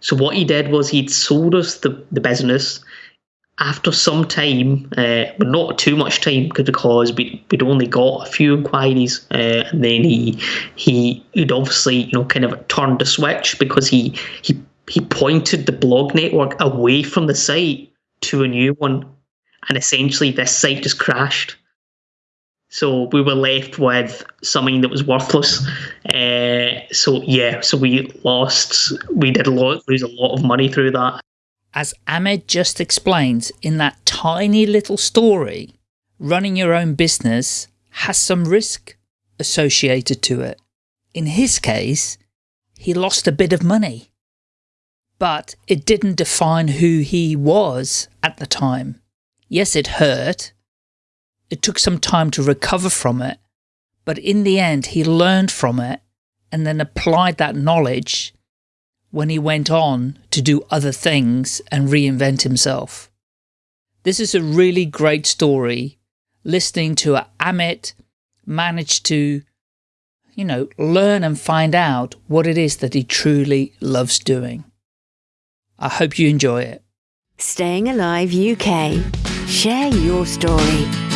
So what he did was he'd sold us the, the business. After some time, uh, but not too much time, because we, we'd only got a few inquiries, uh, and then he he he'd obviously you know kind of turned the switch because he he he pointed the blog network away from the site to a new one, and essentially this site just crashed. So we were left with something that was worthless. Uh, so yeah, so we lost. We did a lot, lose a lot of money through that. As Amit just explains in that tiny little story, running your own business has some risk associated to it. In his case, he lost a bit of money, but it didn't define who he was at the time. Yes, it hurt, it took some time to recover from it, but in the end, he learned from it and then applied that knowledge when he went on to do other things and reinvent himself. This is a really great story. Listening to Amit manage to, you know, learn and find out what it is that he truly loves doing. I hope you enjoy it. Staying Alive UK. Share your story.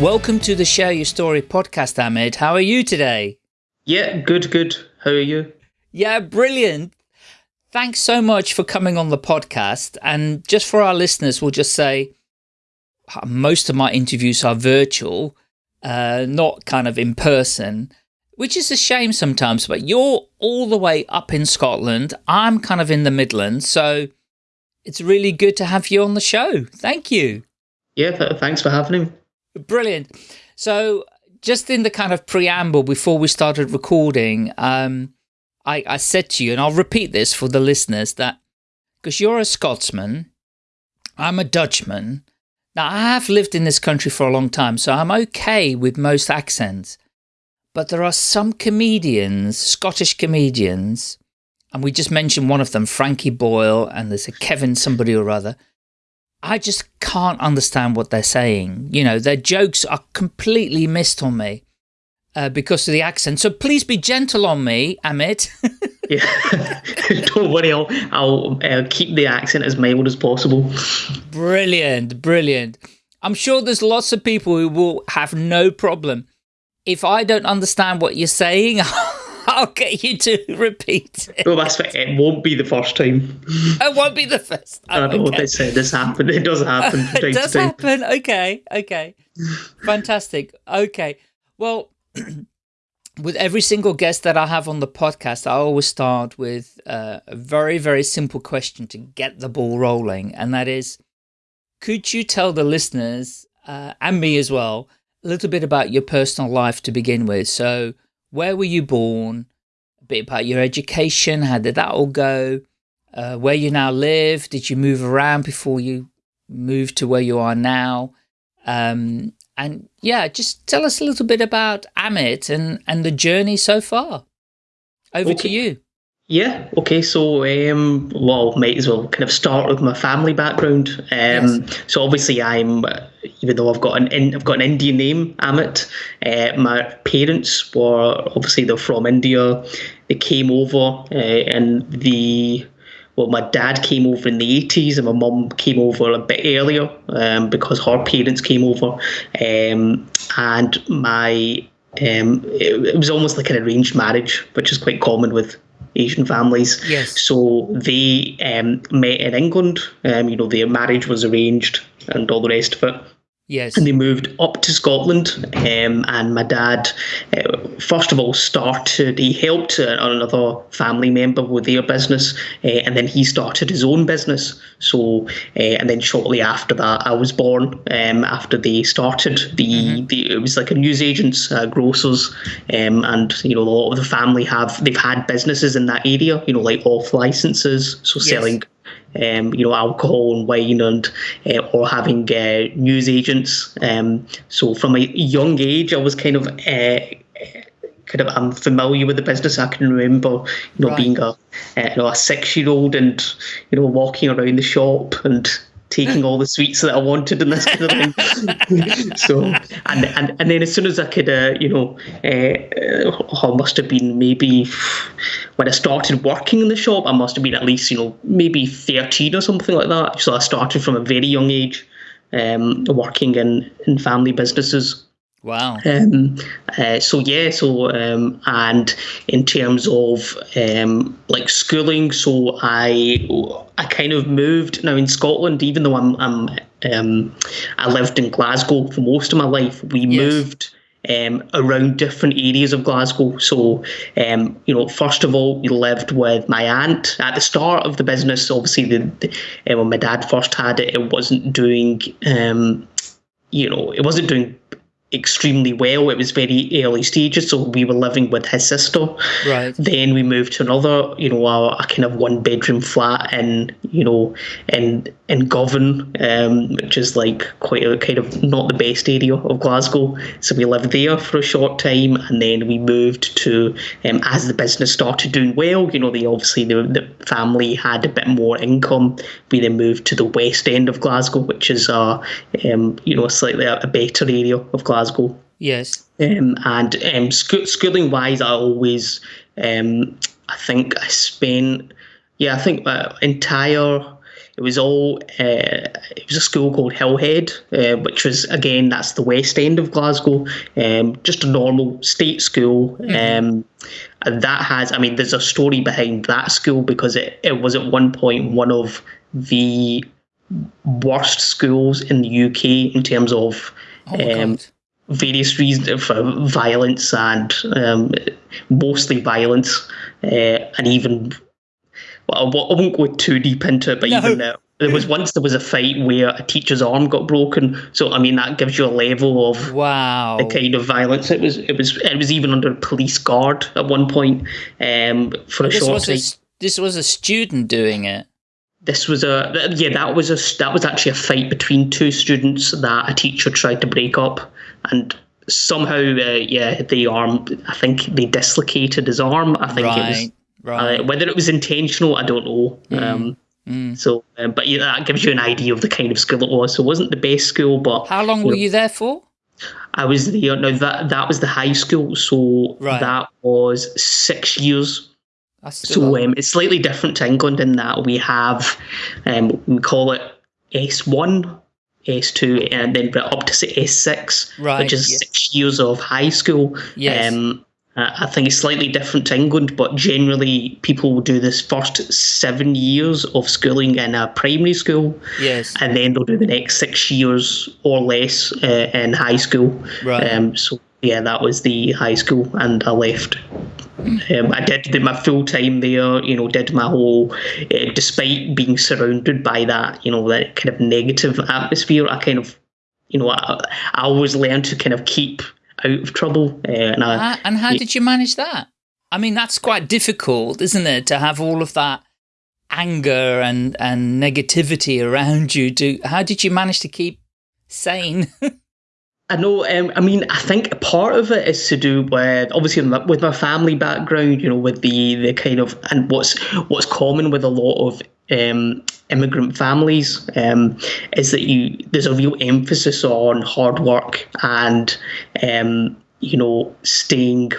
Welcome to the Share Your Story podcast, Amit. How are you today? Yeah, good, good. How are you? Yeah, brilliant. Thanks so much for coming on the podcast. And just for our listeners, we'll just say uh, most of my interviews are virtual, uh, not kind of in person, which is a shame sometimes. But you're all the way up in Scotland. I'm kind of in the Midlands. So it's really good to have you on the show. Thank you. Yeah, th thanks for having me. Brilliant. So just in the kind of preamble before we started recording, um, I, I said to you, and I'll repeat this for the listeners, that because you're a Scotsman, I'm a Dutchman. Now, I have lived in this country for a long time, so I'm okay with most accents. But there are some comedians, Scottish comedians, and we just mentioned one of them, Frankie Boyle, and there's a Kevin somebody or other, I just can't understand what they're saying. You know, their jokes are completely missed on me uh, because of the accent. So please be gentle on me, Amit. yeah, don't worry, I'll, I'll uh, keep the accent as mild as possible. Brilliant, brilliant. I'm sure there's lots of people who will have no problem. If I don't understand what you're saying, I'll get you to repeat it. Well, that's it It won't be the first time. It won't be the first time. I know okay. they said this happened. It does happen. it does happen. Okay, okay. Fantastic. Okay. Well, with every single guest that I have on the podcast, I always start with uh, a very, very simple question to get the ball rolling. And that is, could you tell the listeners, uh, and me as well, a little bit about your personal life to begin with? So where were you born, a bit about your education, how did that all go, uh, where you now live, did you move around before you moved to where you are now, um, and yeah, just tell us a little bit about Amit and, and the journey so far. Over okay. to you. Yeah. Okay. So, um, well, might as well kind of start with my family background. Um, yes. So obviously, I'm even though I've got an I've got an Indian name, Amit. Uh, my parents were obviously they're from India. They came over uh, and the well, my dad came over in the 80s and my mum came over a bit earlier um, because her parents came over. Um, and my um, it, it, was almost like an arranged marriage, which is quite common with Asian families. Yes. So they um, met in England. Um, you know, their marriage was arranged and all the rest of it. Yes. And they moved up to Scotland. Um, and my dad, uh, first of all, started, he helped uh, another family member with their business. Uh, and then he started his own business. So, uh, and then shortly after that, I was born. Um, after they started, the, mm-hmm. the it was like a newsagents, uh, grocers. Um, and, you know, a lot of the family have, they've had businesses in that area, you know, like off licenses. So yes. selling um, you know, alcohol and wine, and uh, or having uh, news agents. Um, so from a young age, I was kind of uh, kind of I'm familiar with the business. I can remember, you know, right. being a you know a six year old and you know walking around the shop and taking all the sweets that I wanted and this kind of thing. so, and, and and then as soon as I could, uh, you know, uh, I must have been maybe when I started working in the shop, I must have been at least, you know, maybe 13 or something like that. So I started from a very young age um, working in, in family businesses. Wow. Um, uh, so yeah, so um, and in terms of um, like schooling, so I I kind of moved now in Scotland. Even though I'm, I'm um, I lived in Glasgow for most of my life, we Yes. moved um, around different areas of Glasgow. So, um, you know, first of all, we lived with my aunt at the start of the business. Obviously, the, the uh, when my dad first had it, it wasn't doing, um, you know, it wasn't doing extremely well. It was very early stages, so we were living with his sister. Right. Then we moved to another, you know, a, a kind of one bedroom flat in, you know, in in Govan, um, which is like quite a kind of not the best area of Glasgow. So we lived there for a short time, and then we moved to um, as the business started doing well. You know, they obviously the, the family had a bit more income. We then moved to the west end of Glasgow, which is a, um, you know, slightly a, a better area of Glasgow. Yes. Um, and um, scho- schooling wise, I always, um, I think I spent, yeah, I think my entire, it was all, uh, it was a school called Hillhead, uh, which was, again, that's the west end of Glasgow, um, just a normal state school. Um, and that has, I mean, there's a story behind that school because it, it was at one point one of the worst schools in the UK in terms of Oh um. Various reasons for violence and um, mostly violence, uh, and even well, I won't- go too deep into it, but No. even uh, there was once there was a fight where a teacher's arm got broken. So I mean that gives you a level of Wow. the kind of violence. It was it was it was even under police guard at one point um, for a This short was time. this was a student doing it. This was a yeah that was a that was actually a fight between two students that a teacher tried to break up and somehow uh, yeah the arm I think they dislocated his arm I think it was Right. Right. uh, whether it was intentional I don't know um, mm. so um, but yeah that gives you an idea of the kind of school it was so it wasn't the best school but How long were you there for? I was there now that that was the high school so Right. that was six years So um, it's slightly different to England in that we have, um, we call it S1, S2, and then up to say S6, Right, which is yes. six years of high school. Yes. Um, I think it's slightly different to England, but generally people will do this first seven years of schooling in a primary school, yes. and then they'll do the next six years or less uh, in high school. Right. Um, so yeah, that was the high school, and I left. Um, I did did my full time there. You know, did my whole. Uh, despite being surrounded by that, you know, that kind of negative atmosphere, I kind of, you know, I, I always learned to kind of keep out of trouble, uh, and I. Ah, and how did you manage that? I mean, that's quite difficult, isn't it, to have all of that anger and and negativity around you. Do how did you manage to keep sane? I know. Um, I mean, I think a part of it is to do with obviously with my, with my family background. You know, with the the kind of and what's what's common with a lot of um, immigrant families um, is that you there's a real emphasis on hard work and um, you know staying.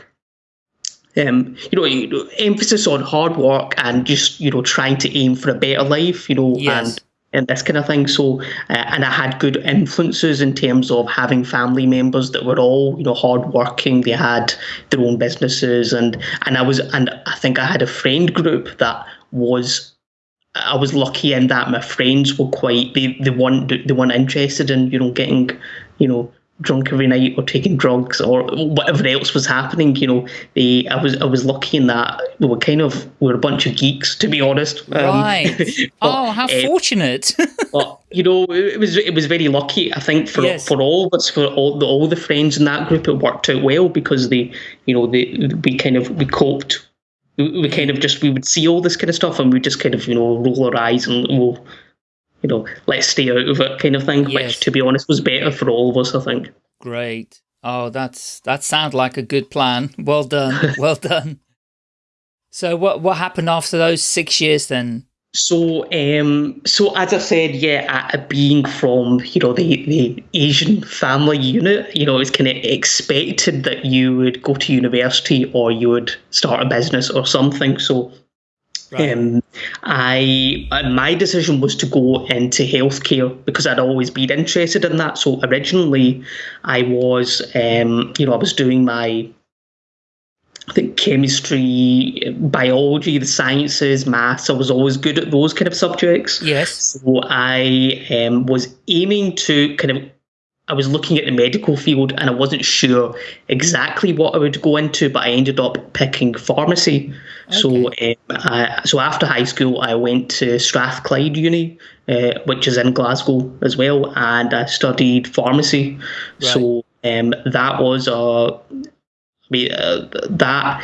Um, you know, you know, emphasis on hard work and just you know trying to aim for a better life. You know, Yes. and and this kind of thing. So, uh, and I had good influences in terms of having family members that were all, you know, hardworking. They had their own businesses, and and I was, and I think I had a friend group that was. I was lucky in that my friends were quite they they weren't they weren't interested in you know getting you know drunk every night or taking drugs or whatever else was happening. You know, they I was I was lucky in that we were kind of we were a bunch of geeks to be honest. Um, right. but, oh, how uh, fortunate. but you know, it was it was very lucky. I think for Yes. for all of us, for all the all the friends in that group, it worked out well because they, you know, they we kind of we coped. We, we kind of just we would see all this kind of stuff and we just kind of you know roll our eyes and we'll, you know, let's stay out of it kind of thing. Yes. Which, to be honest, was better for all of us. I think. Great. Oh, that's that sounds like a good plan. Well done. well done. So what what happened after those six years then? So, um, so as I said, yeah, uh, being from you know the the Asian family unit, you know, it was kind of expected that you would go to university or you would start a business or something. So, right. um, I uh, my decision was to go into healthcare because I'd always been interested in that. So originally, I was, um, you know, I was doing my I think chemistry, biology, the sciences, maths. I was always good at those kind of subjects. Yes. So I um, was aiming to kind of. I was looking at the medical field and I wasn't sure exactly what I would go into, but I ended up picking pharmacy. Okay. So, um, I, so after high school, I went to Strathclyde Uni, uh, which is in Glasgow as well, and I studied pharmacy. Right. So um, that was a mean, uh, that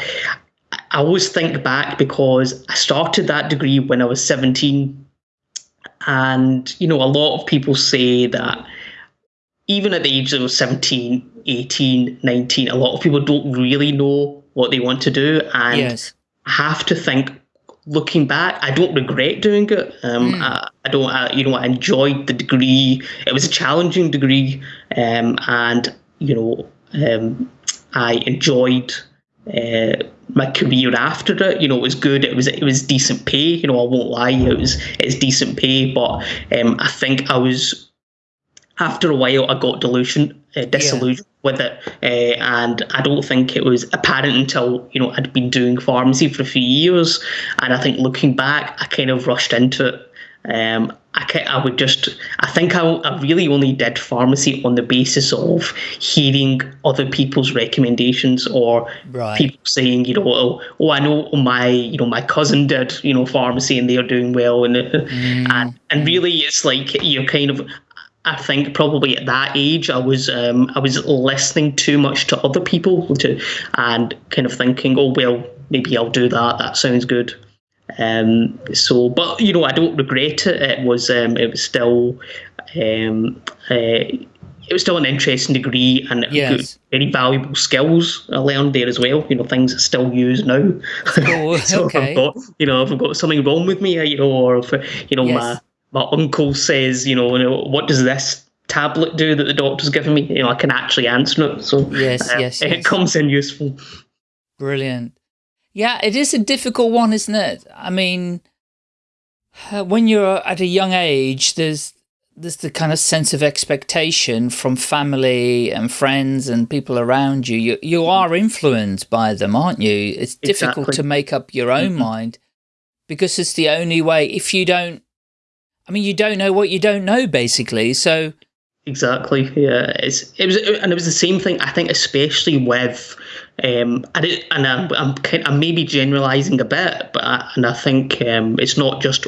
I always think back because I started that degree when I was 17. And, you know, a lot of people say that even at the age of 17, 18, 19, a lot of people don't really know what they want to do. And yes. I have to think, looking back, I don't regret doing it. Um, mm. I, I, don't, I, you know, I enjoyed the degree. It was a challenging degree. Um, and, you know, um, I enjoyed uh, my career after it. You know, it was good. It was it was decent pay. You know, I won't lie. It was it's decent pay, but um, I think I was after a while I got delusion, uh, disillusioned yeah. with it, uh, and I don't think it was apparent until you know I'd been doing pharmacy for a few years, and I think looking back, I kind of rushed into it. Um, I, I would just, I think I, I really only did pharmacy on the basis of hearing other people's recommendations or right. people saying, you know, oh, oh, I know my, you know, my cousin did, you know, pharmacy and they're doing well. And, mm. and, and really it's like you're kind of, I think probably at that age I was um, I was listening too much to other people to, and kind of thinking, oh well, maybe I'll do that. That sounds good. Um, so, but you know, I don't regret it. It was um, it was still um, uh, it was still an interesting degree and yes. very valuable skills I learned there as well. You know, things I still use now. Oh, so okay. I've got, you know, if I've got something wrong with me, you know, or if you know yes. my my uncle says, you know, you know, what does this tablet do that the doctor's given me? You know, I can actually answer it. So yes, uh, yes, it yes. comes in useful. Brilliant. Yeah, it is a difficult one, isn't it? I mean, uh, when you're at a young age, there's there's the kind of sense of expectation from family and friends and people around you. You you are influenced by them, aren't you? It's difficult exactly. to make up your own mm -hmm. mind because it's the only way. If you don't, I mean, you don't know what you don't know, basically. So exactly, yeah. It's it was and it was the same thing. I think, especially with um, and, it, and I'm, I'm, kind, I'm maybe generalising a bit, but I, and I think um, it's not just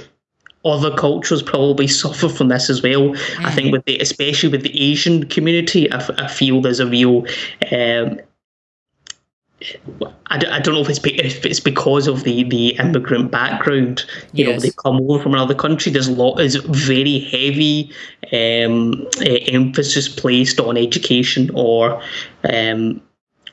other cultures probably suffer from this as well. Mm. I think mm-hmm. with the, especially with the Asian community, I, I feel there's a real. Um, I, I don't know if it's if it's because of the, the immigrant background. You yes. know, they come over from another country. There's a lot is very heavy um, uh, emphasis placed on education or um,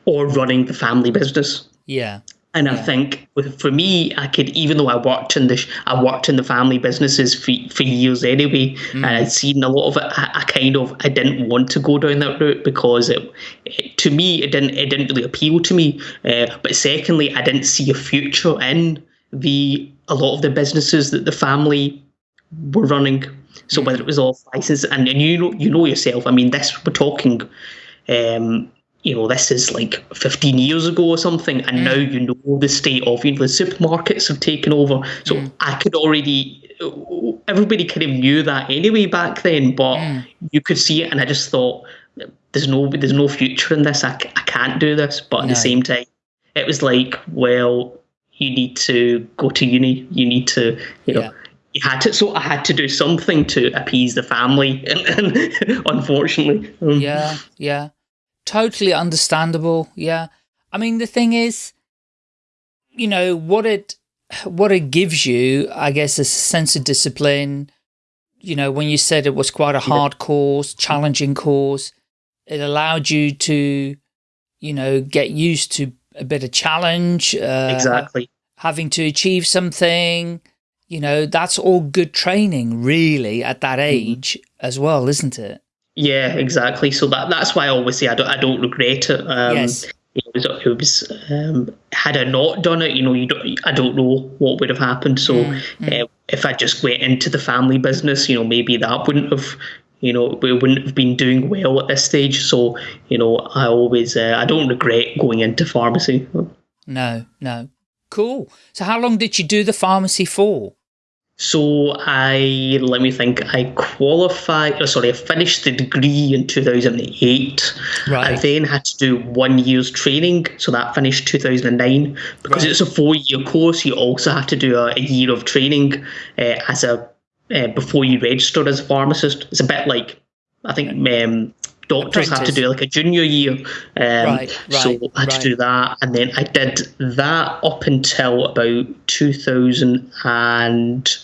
or running the family business. Yeah. And yeah. I think for me, I could, even though I worked in the, I worked in the family businesses for, for years anyway, mm. and I'd seen a lot of it. I, I, kind of, I didn't want to go down that route because it, it to me, it didn't, it didn't really appeal to me. Uh, but secondly, I didn't see a future in the, a lot of the businesses that the family were running. So mm. whether it was off license, and, and you know, you know yourself. I mean, this we're talking. Um, you know, this is like 15 years ago or something, and mm. now you know the state of, you know, the supermarkets have taken over. So mm. I could already, everybody kind of knew that anyway back then, but mm. you could see it, and I just thought, there's no, there's no future in this. I, I can't do this. But at no. the same time, it was like, well, you need to go to uni. You need to, you know. Yeah you had to so i had to do something to appease the family and, and unfortunately um, yeah yeah totally understandable. Yeah. I mean, the thing is, you know, what it, what it gives you, I guess, is a sense of discipline. You know, when you said it was quite a hard course, challenging course, it allowed you to, you know, get used to a bit of challenge. Uh, exactly. Having to achieve something, you know, that's all good training really at that Mm-hmm. age as well, isn't it? Yeah, exactly. So that that's why I always say I don't I don't regret it. Um, Yes. It was, it was um, had I not done it, you know, you don't, I don't know what would have happened. So Mm, uh, if I just went into the family business, you know, maybe that wouldn't have, you know, we wouldn't have been doing well at this stage. So you know, I always uh, I don't regret going into pharmacy. No, no. Cool. So how long did you do the pharmacy for? So I let me think. I qualified. Oh, sorry, I finished the degree in two thousand and eight. Right. I then had to do one year's training, so that finished two thousand and nine. Because Right. it's a four year course, you also have to do a, a year of training uh, as a uh, before you register as a pharmacist. It's a bit like I think um, doctors have to do like a junior year. Um, Right, So right, I had right. to do that, and then I did that up until about two thousand and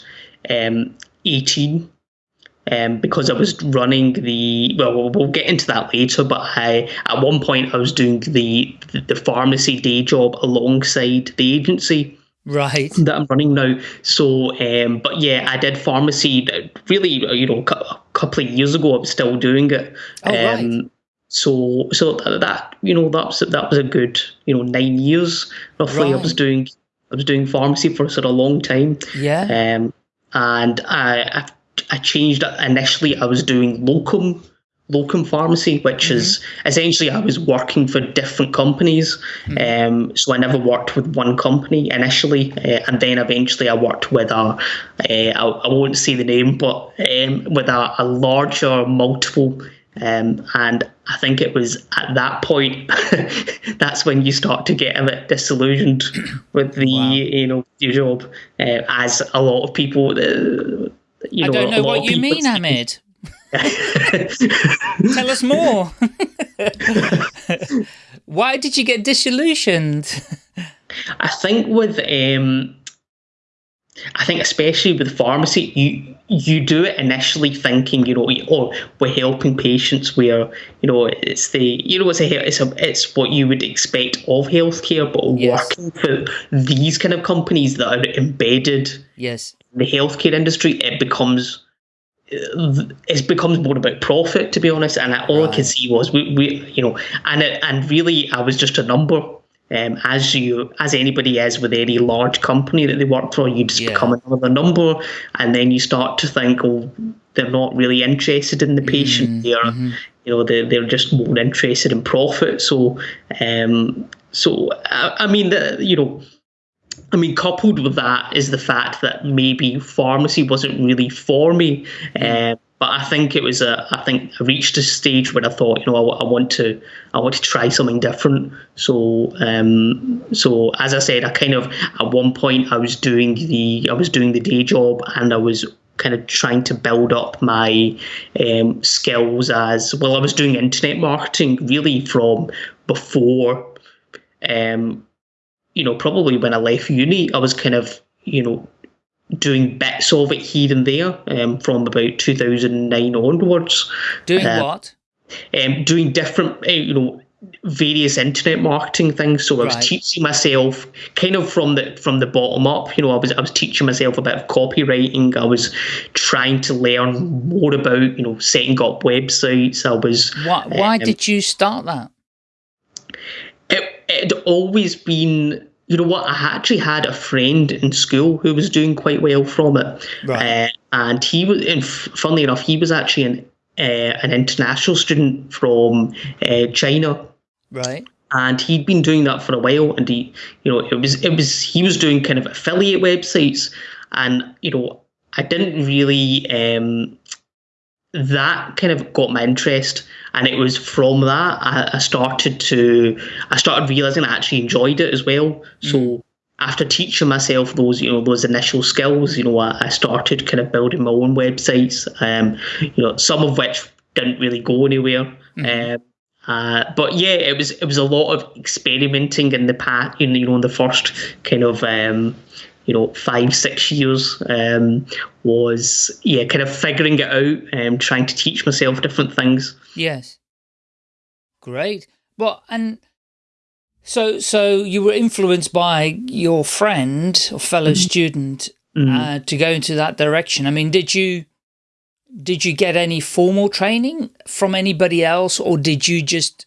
um, eighteen. Um, because I was running the well, we'll, we'll get into that later. But I, at one point, I was doing the the pharmacy day job alongside the agency Right. that I'm running now. So, um, but yeah, I did pharmacy. Really, you know, a couple of years ago, I was still doing it. Oh, right. So, so that, that you know, that was that was a good you know nine years roughly. I was doing I was doing pharmacy for sort of a long time. Yeah. Um, and I, I I changed initially. I was doing locum locum pharmacy, which is essentially I was working for different companies. Um, so I never worked with one company initially, uh, and then eventually I worked with a uh, I, I won't say the name, but um, with a, a larger multiple. Um, and I think it was at that point that's when you start to get a bit disillusioned with the Wow. you know your job, uh, as a lot of people. Uh, you I know, don't know what you mean, Amit. Tell us more. Why did you get disillusioned? I think with um, I think especially with pharmacy, you you do it initially thinking, you know, oh, we're helping patients where you know it's the you know it's a it's a it's what you would expect of healthcare, but Yes. working for these kind of companies that are embedded Yes. in the healthcare industry, it becomes uh, it becomes more about profit, to be honest. And all I could see was we, we you know, and it, and really, I was just a number. Um, as you, as anybody is with any large company that they work for, you just Yeah. become another number, and then you start to think, oh, they're not really interested in the patient. They're, you know, they're, they're just more interested in profit. So, um, so I, I mean, the, you know, I mean, coupled with that is the fact that maybe pharmacy wasn't really for me. Um, but I think it was a. I think I reached a stage where I thought, you know, I, I want to, I want to try something different. So, um, so as I said, I kind of at one point I was doing the, I was doing the day job, and I was kind of trying to build up my um, skills as well. I was doing internet marketing really from before um, you know, probably when I left uni, I was kind of, you know, doing bits of it here and there um, from about 2009 onwards, Doing Uh, what? um, doing different, uh, you know, various internet marketing things. So I was Right. teaching myself kind of from the from the bottom up. You know, I was I was teaching myself a bit of copywriting. I was trying to learn more about you know setting up websites. I was Why, why um, did you start that? it had always been you know what i actually had a friend in school who was doing quite well from it Right. uh, and he was and funnily enough he was actually an uh, an international student from uh, china Right. and he'd been doing that for a while and he you know it was it was he was doing kind of affiliate websites and you know i didn't really um that kind of got my interest and it was from that I, I started to i started realizing i actually enjoyed it as well. So after teaching myself those you know those initial skills you know i, I started kind of building my own websites um you know some of which didn't really go anywhere. Um uh, but yeah, it was it was a lot of experimenting in the past, you know, in the first kind of um, you know five six years um, was yeah, kind of figuring it out and trying to teach myself different things. Yes. Great. Well, and so so you were influenced by your friend or fellow Mm-hmm. student uh, to go into that direction. I mean, did you did you get any formal training from anybody else, or did you just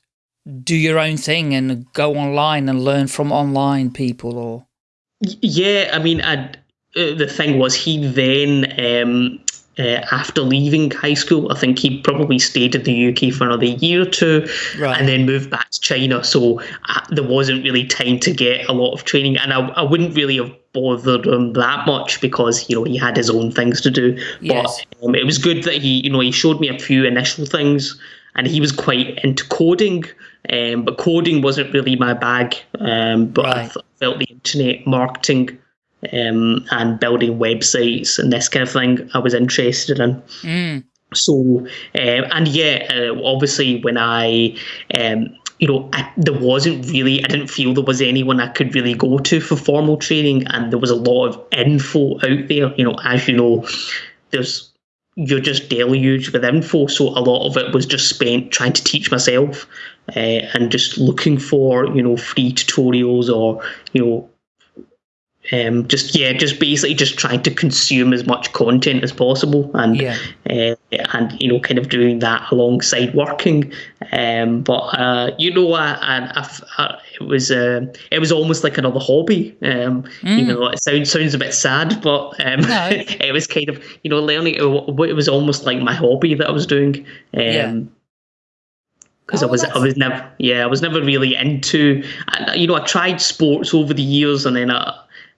do your own thing and go online and learn from online people? Or yeah, I mean, i uh, the thing was he then um, uh, after leaving high school. I think he probably stayed in the UK for another year or two right. and then moved back to China. So uh, there wasn't really time to get a lot of training. And I, I wouldn't really have bothered him that much because, you know, he had his own things to do. Yes. But um, it was good that he, you know, he showed me a few initial things and he was quite into coding. Um, but coding wasn't really my bag. Um, but right. I th- felt the internet marketing um, and building websites and this kind of thing I was interested in. Mm. So, uh, and yeah, uh, obviously when I, um, you know, I, there wasn't really, I didn't feel there was anyone I could really go to for formal training, and there was a lot of info out there. You know, as you know, there's you're just deluged with info, so a lot of it was just spent trying to teach myself uh, and just looking for you know free tutorials or you know um, just yeah, just basically just trying to consume as much content as possible, and yeah. uh, and you know, kind of doing that alongside working. Um, but uh, you know, I, I, I, it was uh, it was almost like another hobby. Um, mm. You know, it sounds sounds a bit sad, but um, no. it was kind of you know learning. It, it was almost like my hobby that I was doing. Um, yeah because oh, I was I was never yeah I was never really into you know I tried sports over the years and then I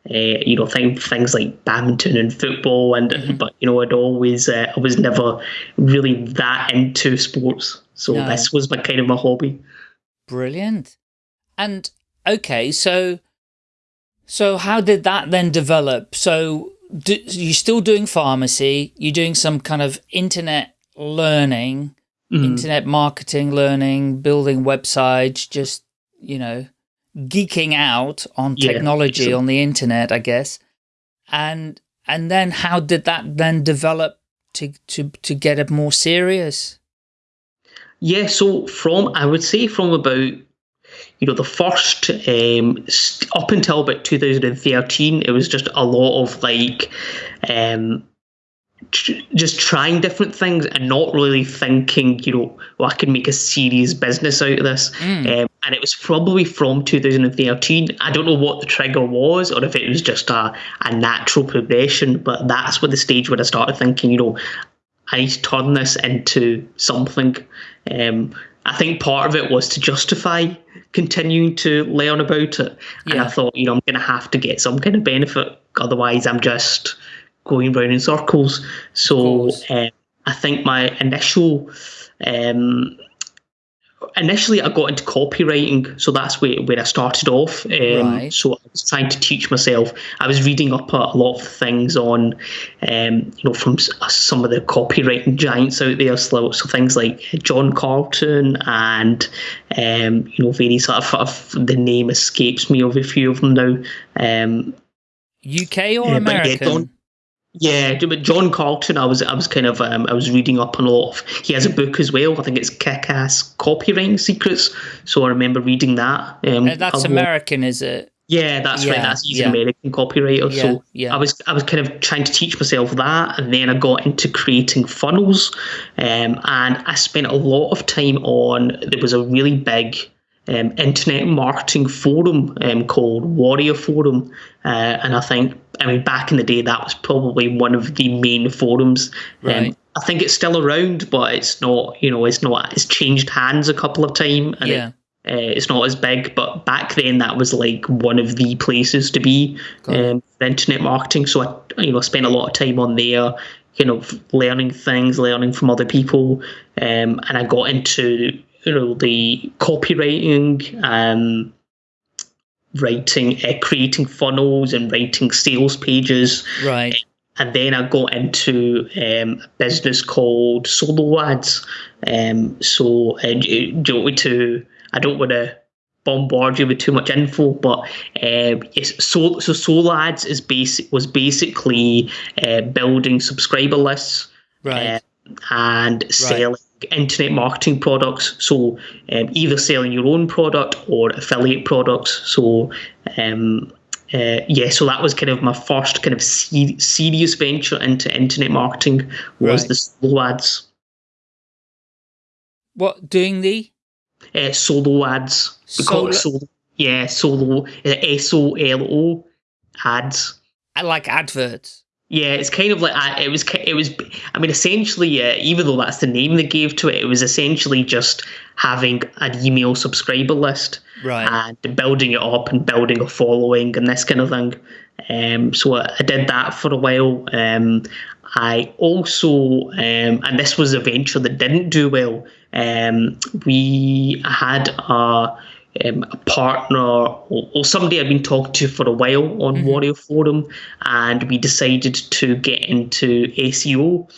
uh, you know, th- things like badminton and football, and mm-hmm. but you know, I'd always uh, I was never really that into sports, so no. this was my kind of my hobby. Brilliant, and okay, so so how did that then develop? So do, you're still doing pharmacy, you're doing some kind of internet learning, mm. internet marketing learning, building websites, just you know geeking out on technology yeah, on the internet, I guess. And and then how did that then develop to to to get it more serious? Yeah, so from I would say from about you know the first um, up until about 2013, it was just a lot of like um, just trying different things and not really thinking, you know, well, I can make a serious business out of this. Mm. Um, and it was probably from 2013. I don't know what the trigger was or if it was just a, a natural progression, but that's what the stage where I started thinking, you know, I need to turn this into something. Um, I think part of it was to justify continuing to learn about it. Yeah. And I thought, you know, I'm going to have to get some kind of benefit. Otherwise, I'm just going round in circles. So um, I think my initial um, initially I got into copywriting, so that's where, where I started off. Um, right. So I was trying to teach myself. I was reading up a, a lot of things on, um, you know, from some of the copywriting giants out there. So, so things like John Carlton and, um, you know, various sort of, of, the name escapes me of a few of them now. Um, UK or American? Yeah, but John Carlton, I was I was kind of um, I was reading up on a lot of. He has a book as well. I think it's Kick-Ass Copywriting Secrets. So I remember reading that. Um, that's American, is it? Yeah, that's yeah, right. That's he's yeah. an American copywriter. Yeah, so yeah. I was I was kind of trying to teach myself that, and then I got into creating funnels, um, and I spent a lot of time on. There was a really big um, internet marketing forum um, called Warrior Forum, uh, and I think I mean back in the day that was probably one of the main forums. Um, right. I think it's still around, but it's not. You know, it's not. It's changed hands a couple of times, and yeah. it, uh, it's not as big. But back then, that was like one of the places to be um, for internet marketing. So I, you know, spent a lot of time on there. You know, learning things, learning from other people, um, and I got into you know the copywriting, um, writing, uh, creating funnels, and writing sales pages. Right. And then I got into um, a business called Solo Ads. Um, so uh, do you want me to? I don't want to bombard you with too much info, but uh, it's so so Solo Ads is basic was basically uh, building subscriber lists, right, and selling internet marketing products. So um, either selling your own product or affiliate products. So um, uh, yeah, so that was kind of my first kind of se- serious venture into internet marketing was Right. the solo ads. What doing the Uh, solo ads. We call it Solo- solo. Yeah, solo. uh, S O L O ads. I like adverts? Yeah, it's kind of like it was. It was. I mean, essentially, uh, even though that's the name they gave to it, it was essentially just having an email subscriber list Right. and building it up and building a following and this kind of thing. Um, so I, I did that for a while. Um, I also, um, and this was a venture that didn't do well. Um, we had a, um, a partner or, or somebody I'd been talking to for a while on Warrior Forum, and we decided to get into SEO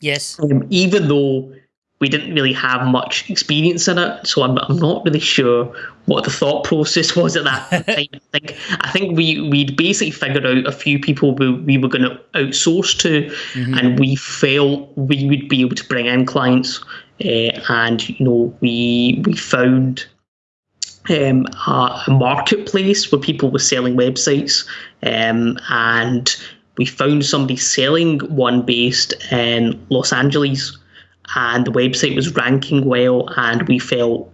yes. um, even though we didn't really have much experience in it, so I'm, I'm not really sure what the thought process was at that time. I think I think we we'd basically figured out a few people we, we were going to outsource to, and we felt we would be able to bring in clients, uh, and you know we we found um, a, a marketplace where people were selling websites, um, and we found somebody selling one based in Los Angeles, and the website was ranking well, and we felt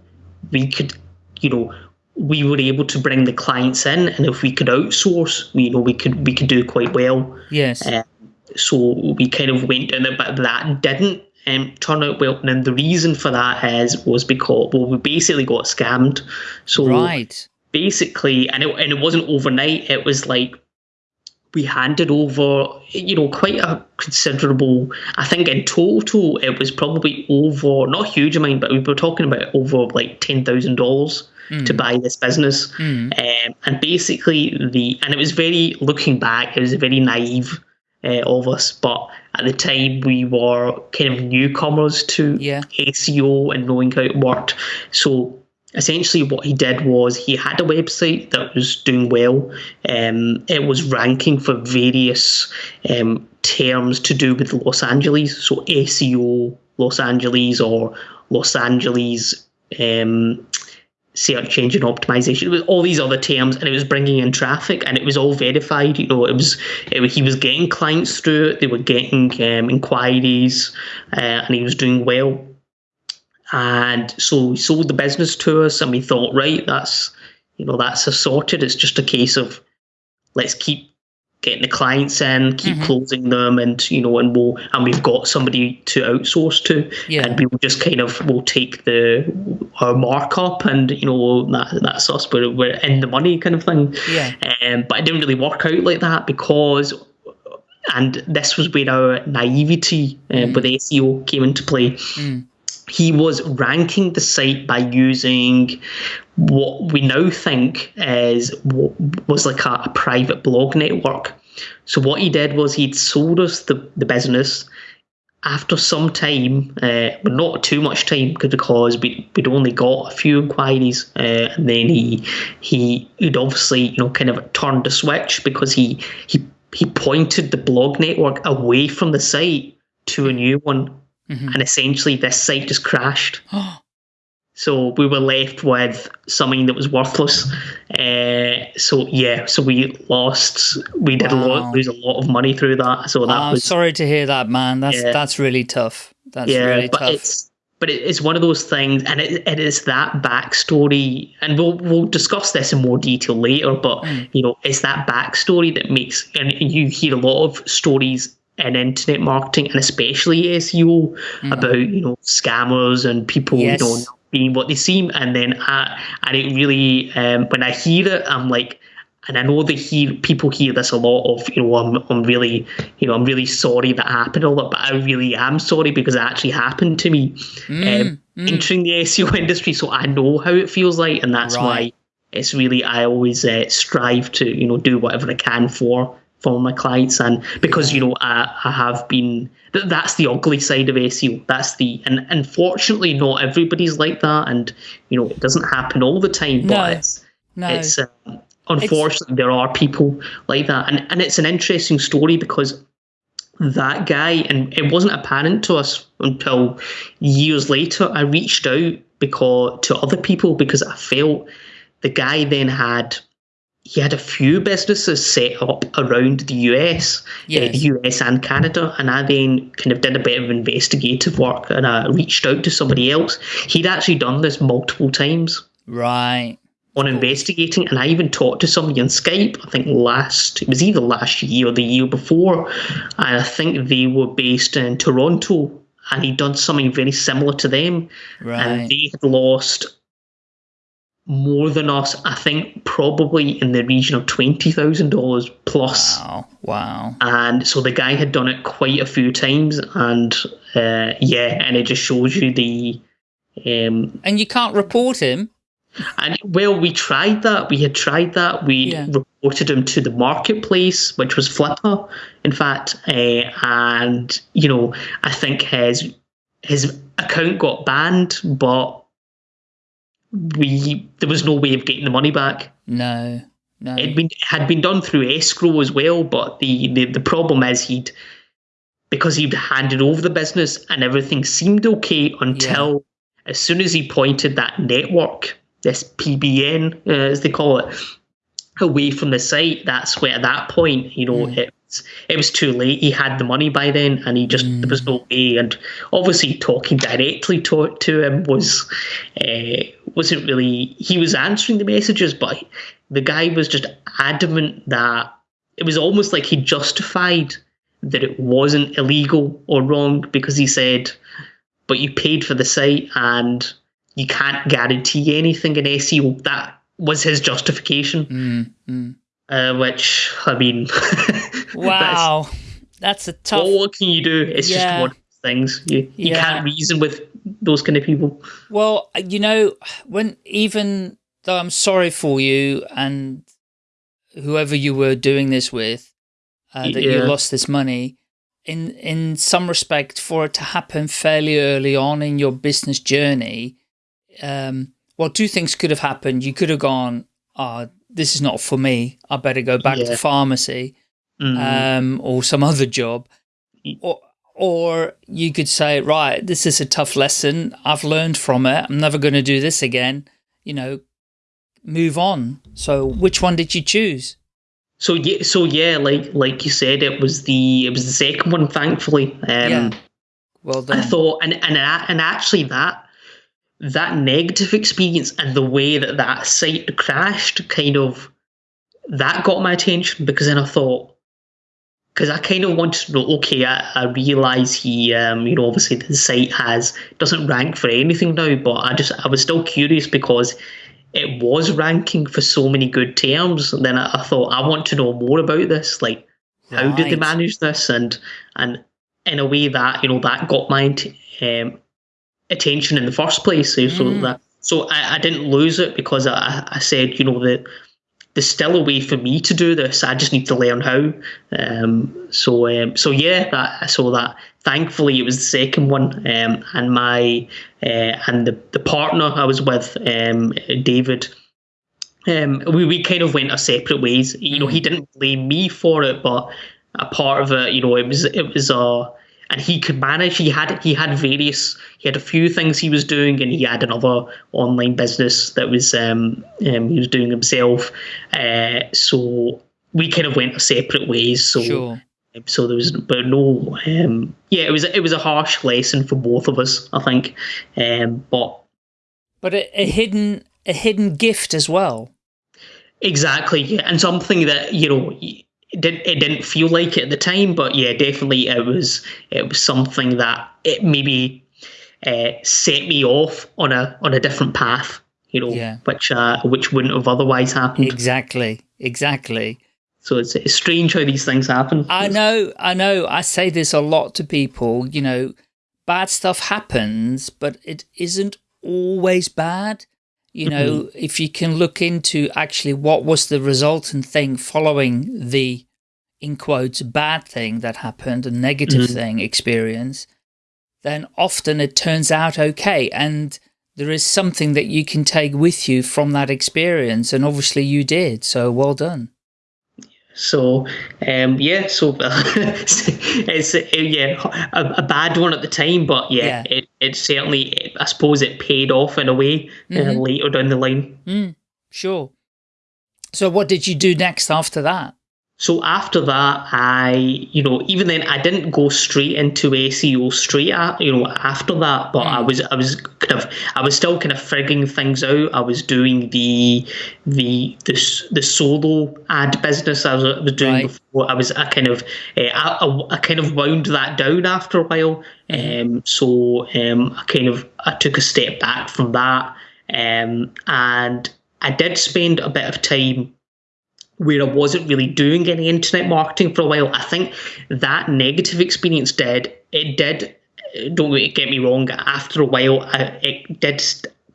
we could, you know, we were able to bring the clients in, and if we could outsource, you know, we could we could do quite well Yes. Uh, so we kind of went down it, but that didn't um, turn out well. And the reason for that is was because well, we basically got scammed. So right. basically, and it and it wasn't overnight. It was like we handed over, you know, quite a considerable. I think in total, it was probably over not a huge amount, but we were talking about over like ten thousand dollars to buy this business. Um, and basically, the and it was very looking back, it was a very naive uh, of us, but at the time we were kind of newcomers to Yeah. SEO and knowing how it worked. So essentially, what he did was he had a website that was doing well. Um, it was ranking for various um, terms to do with Los Angeles, so SEO Los Angeles or Los Angeles. Um, search engine optimization. With all these other terms and it was bringing in traffic and it was all verified you know. It was, it he was getting clients through it they were getting um, inquiries uh, and he was doing well. And so he sold the business to us and we thought right that's you know that's sorted. It's just a case of let's keep getting the clients in keep closing them and you know and we'll and we've got somebody to outsource to. Yeah. and we will just kind of we'll take the our markup and you know that that's us. We're, we're in the money kind of thing. Yeah. um, but it didn't really work out like that because and this was where our naivety uh, with SEO came into play he was ranking the site by using what we now think is was like a, a private blog network. So what he did was he'd sold us the, the business after some time, uh, but not too much time because we, we'd only got a few inquiries, uh, and then he he he'd obviously you know kind of turned the switch because he he he pointed the blog network away from the site to a new one, and essentially this site just crashed. So we were left with something that was worthless. Uh, so yeah, so we lost. We did a lot, lose a lot of money through that. So that I'm was sorry to hear that, man. That's Yeah. that's really tough. That's yeah, really but tough. it's but it, it's one of those things, and it, it is that backstory, and we'll we'll discuss this in more detail later. But Hmm. you know, it's that backstory that makes, and you hear a lot of stories in internet marketing, and especially SEO, about you know scammers and people. Yes. you know not being what they seem, and then I, and it really um, when I hear it, I'm like. And I know that hear people hear this a lot of, you know, I'm, I'm really, you know, I'm really sorry that happened all that, but I really am sorry because it actually happened to me um, entering the SEO industry. So I know how it feels like, and that's why it's really I always uh, strive to, you know, do whatever I can for for my clients, and because you know I, I have been th- that's the ugly side of SEO. That's the and unfortunately not everybody's like that, and you know it doesn't happen all the time, but No. it's no. it's um, unfortunately there are people like that, and and it's an interesting story because that guy, and it wasn't apparent to us until years later. I reached out because to other people because I felt the guy then had he had a few businesses set up around the US, Yes. uh, the US and Canada, and I then kind of did a bit of investigative work and I reached out to somebody else. He'd actually done this multiple times Right. on investigating, and I even talked to somebody on Skype. I think last it was either last year or the year before, and I think they were based in Toronto, and he'd done something very similar to them, Right. and they had lost more than us. I think probably in the region of twenty thousand dollars plus. Wow. Wow. And so the guy had done it quite a few times, and uh, yeah, and it just shows you the um, And you can't report him. and well, we tried that. We had tried that. We Yeah. reported him to the marketplace, which was Flippa, in fact. Uh, and you know, I think his his account got banned, but we there was no way of getting the money back. No. No. It been had been done through escrow as well, but the, the the problem is he'd because he'd handed over the business and everything seemed okay until as soon as he pointed that network, this PBN uh, as they call it, away from the site. That's where at that point, you know, it was, it was too late. He had the money by then, and he just there was no way. And obviously, talking directly to to him was uh, wasn't really. He was answering the messages, but the guy was just adamant that it was almost like he justified that it wasn't illegal or wrong because he said, "But you paid for the site and." You can't guarantee anything in SEO. That was his justification Mm, mm. Uh, which I mean, Wow. That's a tough. what, what can you do? It's Yeah. just one of those things. You you Yeah. can't reason with those kind of people. Well, you know, when even though I'm sorry for you and whoever you were doing this with, uh, that you lost this money, in in some respect, for it to happen fairly early on in your business journey, um, well, two things could have happened. You could have gone, "Ah, this is not for me. I better go back Yeah. to pharmacy." Mm. um, or some other job, or or you could say, right, this is a tough lesson. I've learned from it. I'm never going to do this again. You know, move on. So, which one did you choose? so yeah, so yeah, like like you said, it was the it was the second one. Thankfully, um, Yeah. Well I thought, and and and actually that that negative experience and the way that that site crashed, kind of, that got my attention because then I thought, because I kind of wanted to know. Okay, I, I realize he, um, you know, obviously the site has doesn't rank for anything now, but I just I was still curious because it was ranking for so many good terms. And then I, I thought I want to know more about this, like how did they manage this and and in a way that you know that got my um, attention in the first place so, so Mm. that so I, I didn't lose it because I, I said you know that there's still a way for me to do this I just need to learn how um, so um, so yeah that so that thankfully it was the second one um, and my uh, and the, the partner I was with um, David um, we, we kind of went our separate ways. You know, he didn't blame me for it, but a part of it, you know, it was it was uh and he could manage. He had he had various he had a few things he was doing, and he had another online business that was um, um he was doing himself. Uh, so we kind of went separate ways. So Sure. so there was but no um yeah it was it was a harsh lesson for both of us I think um but But a, a hidden a hidden gift as well. Exactly, yeah, and something that you know it didn't it didn't feel like it at the time, but yeah, definitely it was it was something that it maybe uh, set me off on a on a different path, you know, Yeah. which uh, which wouldn't have otherwise happened. Exactly. Exactly. So it's, it's strange how these things happen. I know, I know. I say this a lot to people, you know, bad stuff happens, but it isn't always bad. You know, if you can look into actually what was the resultant thing following the, in quotes, bad thing that happened, a negative Mhm. thing experience, then often it turns out okay. And there is something that you can take with you from that experience. And obviously you did. So well done. So um, yeah, so it's uh, yeah a, a bad one at the time, but yeah, Yeah. it it certainly I suppose it paid off in a way uh, Mhm. later down the line. Mm, sure. So what did you do next after that? So after that, I, you know, even then, I didn't go straight into SEO straight, at, you know, after that. But I was, I was kind of, I was still kind of figuring things out. I was doing the, the, the, the solo ad business I was, I was doing Right. before. I was, I kind of, uh, I, I, I kind of wound that down after a while. Um, so um, I kind of, I took a step back from that. Um, and I did spend a bit of time where I wasn't really doing any internet marketing for a while. I think that negative experience did it did. Don't get me wrong. After a while, I, it did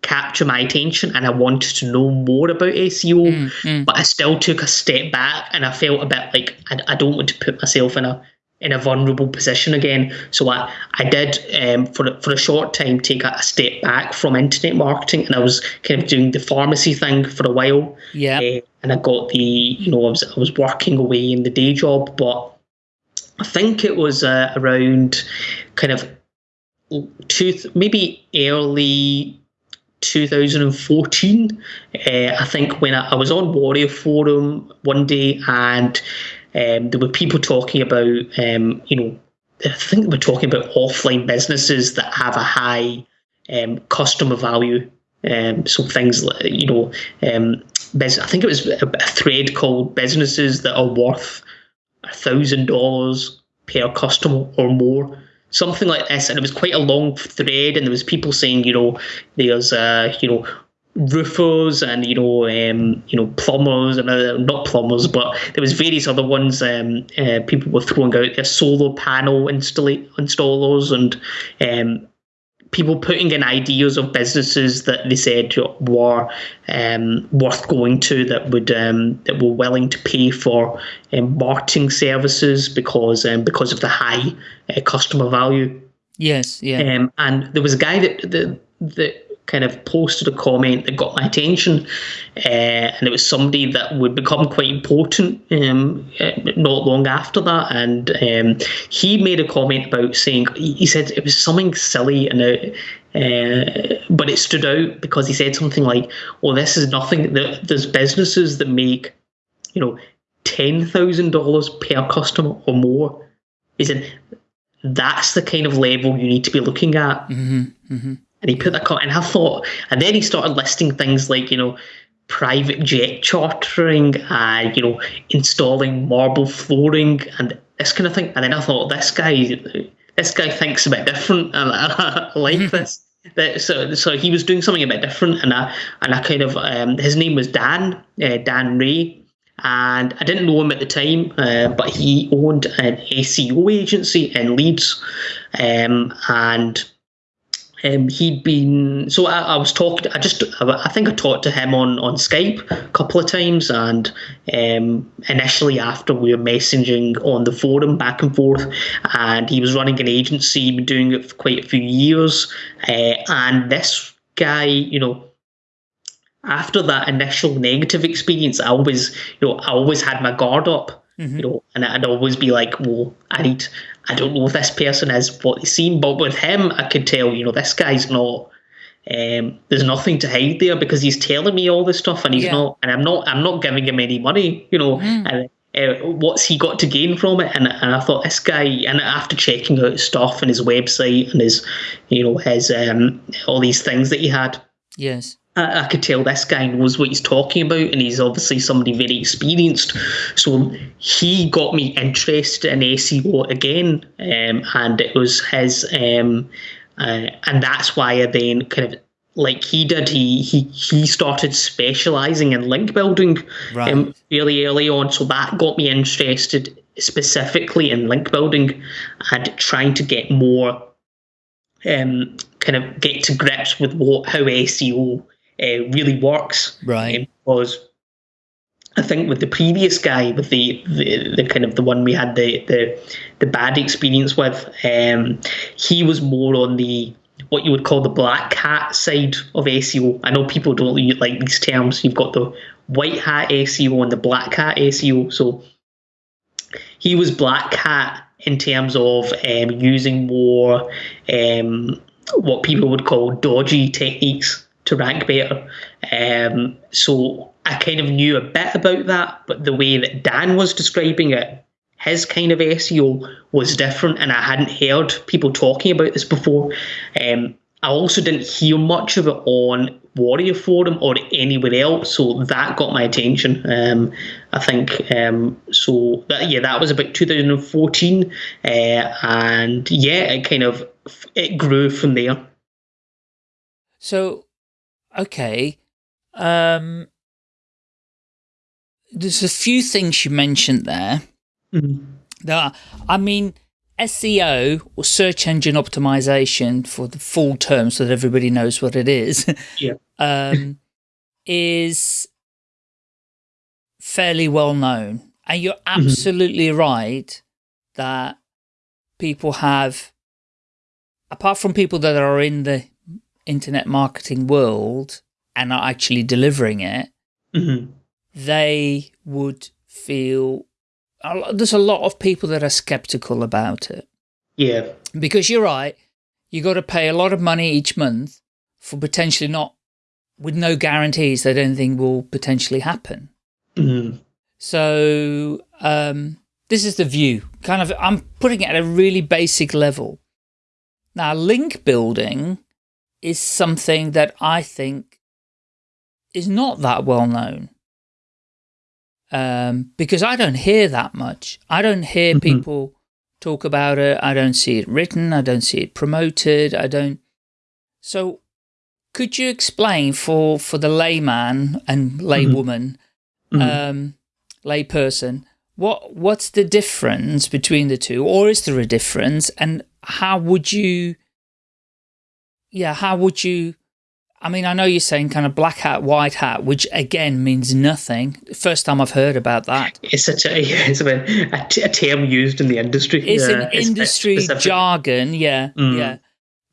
capture my attention, and I wanted to know more about SEO. Mm, mm. But I still took a step back, and I felt a bit like I, I don't want to put myself in a in a vulnerable position again. So I, I did um, for a- for a short time take a, a step back from internet marketing, and I was kind of doing the pharmacy thing for a while. Yeah. Uh, and I got the you know I was I was working away in the day job, but I think it was uh, around kind of two maybe early 2014. Uh, I think when I, I was on Warrior Forum one day and um, there were people talking about um, you know I think were talking about offline businesses that have a high um, customer value. Um, so things like you know, um, I think it was a, thread called businesses that are worth a thousand dollars per customer or more, something like this. And it was quite a long thread, and there was people saying, you know, there's you know roofers and you know um, you know plumbers and uh, not plumbers, but there was various other ones. Um, uh, people were throwing out their solar panel installa- installers and um, people putting in ideas of businesses that they said were um, worth going to that would um, that were willing to pay for um, marketing services because um, because of the high uh, customer value. Yes. Yeah. Um, and there was a guy that that, that kind of posted a comment that got my attention, uh, and it was somebody that would become quite important um, uh, not long after that. And um, he made a comment about saying he said it was something silly and. It, uh, but it stood out because he said something like, "Well, this is nothing. There- There's businesses that make, you know, ten thousand dollars per customer or more." He said, "That's the kind of level you need to be looking at." And he put that comment, and I thought, and then he started listing things like, you know, private jet chartering, and you know, installing marble flooring, and this kind of thing. And then I thought, this guy, this guy thinks a bit different, and I, like this. That, so, so he was doing something a bit different, and I, and I kind of, um, his name was Dan, uh, Dan Ray, and I didn't know him at the time, uh, but he owned an SEO agency in Leeds, um, and um, he'd been so I, I was talking. I just I think I talked to him on on Skype a couple of times, and um, initially after we were messaging on the forum back and forth, and he was running an agency, been doing it for quite a few years, uh, and this guy, you know. After that initial negative experience, I always, you know, I always had my guard up, you know, and I'd always be like, well, I need, I don't know if this person is what they seem, but with him, I could tell, you know, this guy's not. Um, there's nothing to hide there because he's telling me all this stuff, and he's Yeah. not, and I'm not, I'm not giving him any money, you know. And uh, what's he got to gain from it? And and I thought this guy, and after checking out his stuff and his website and his, you know, his um, all these things that he had, Yes. I, I could tell this guy knows what he's talking about, and he's obviously somebody very experienced. So he got me interested in SEO again, um, and it was his, um, uh, and that's why I then kind of like he did. He he he started specialising in link building Right. um, really early on, so that got me interested specifically in link building and trying to get more um, kind of get to grips with what how SEO uh, really works. Right. Um, because I think with the previous guy, with the, the, the kind of the one we had the the, the bad experience with, um, he was more on the what you would call the black hat side of SEO. I know people don't like these terms. You've got the white hat SEO and the black hat SEO. So he was black hat in terms of um, using more um, what people would call dodgy techniques to rank better. Um, so I kind of knew a bit about that, but the way that Dan was describing it, his kind of SEO was different, and I hadn't heard people talking about this before. Um, I also didn't hear much of it on Warrior Forum or anywhere else, so that got my attention. Um, I think um, so. That, yeah, that was about 2014, uh, and yeah, it kind of it grew from there. So, okay, um, there's a few things you mentioned there. Mm. That I mean SEO or search engine optimization for the full term so that everybody knows what it is, yeah. um, is fairly well known. And you're mm-hmm. absolutely mm -hmm. right that people have, apart from people that are in the internet marketing world and are actually delivering it, mm -hmm. they would feel there's a lot of people that are skeptical about it. Yeah. Because you're right, you got to pay a lot of money each month for potentially not, with no guarantees that anything will potentially happen. Mm. So um, this is the view. Kind of, I'm putting it at a really basic level. Now, link building is something that I think is not that well known um, because I don't hear that much. I don't hear mm -hmm. people talk about it. I don't see it written. I don't see it promoted. I don't. So could you explain for, for the layman and laywoman, mm -hmm. um, layperson, what, what's the difference between the two? Or is there a difference? And how would you, yeah, how would you I mean, I know you're saying kind of black hat, white hat, which again means nothing. First time I've heard about that. It's such a, it's a, a term used in the industry. It's yeah, an industry it's jargon. Yeah. Mm. Yeah.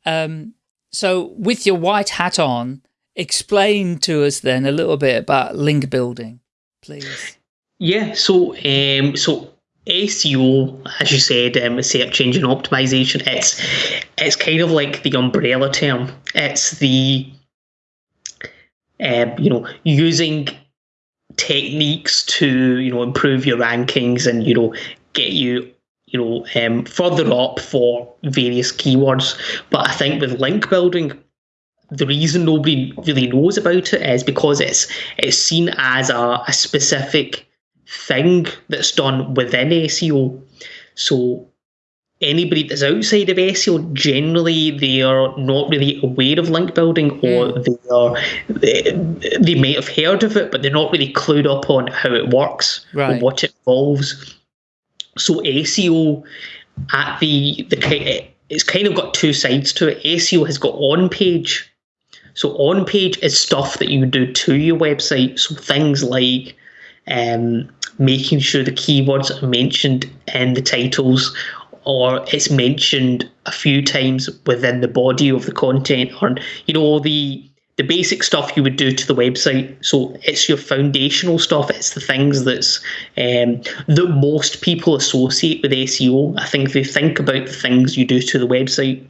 Um, so with your white hat on, explain to us then a little bit about link building, please. Yeah. So, um, so SEO, as you said, um, search engine optimization, it's, it's kind of like the umbrella term. It's the, um, you know, using techniques to you know improve your rankings and you know get you you know um, further up for various keywords. But I think with link building, the reason nobody really knows about it is because it's it's seen as a, a specific thing that's done within SEO. So anybody that's outside of SEO, generally they are not really aware of link building or mm. they are they, they may have heard of it, but they're not really clued up on how it works right. or what it involves. So SEO at the the it's kind of got two sides to it. SEO has got on page. So on page is stuff that you do to your website. So things like um, making sure the keywords are mentioned in the titles or it's mentioned a few times within the body of the content or you know the the basic stuff you would do to the website. So it's your foundational stuff. It's the things that's um, that most people associate with seo i think they think about the things you do to the website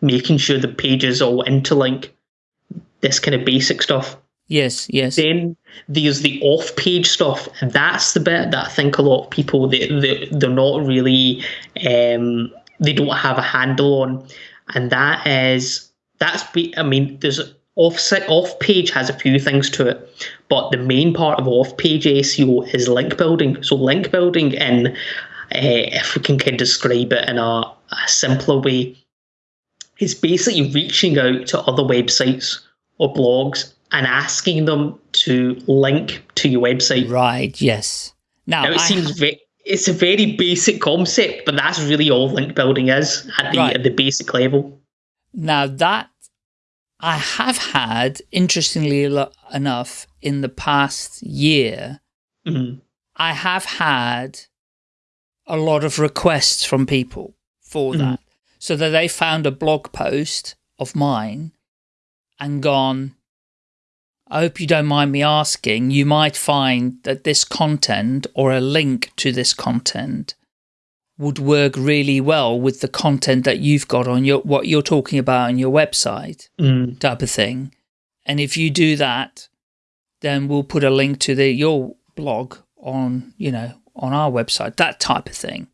making sure the pages all interlink this kind of basic stuff Yes, yes. Then there's the off-page stuff, and that's the bit that I think a lot of people they, they they're not really um, they don't have a handle on, and that is that's I mean there's offset off page has a few things to it, but the main part of off page SEO is link building. So link building in uh, if we can kind of describe it in a, a simpler way, is basically reaching out to other websites or blogs and asking them to link to your website. Right, yes. Now, now it I seems it's a very basic concept, but that's really all link building is at the, right. at the basic level. Now that I have had, interestingly enough, in the past year, mm -hmm. I have had a lot of requests from people for mm -hmm. that. So that they found a blog post of mine and gone, I hope you don't mind me asking, you might find that this content or a link to this content would work really well with the content that you've got on your what you're talking about on your website mm. type of thing. And if you do that, then we'll put a link to the your blog on, you know, on our website, that type of thing.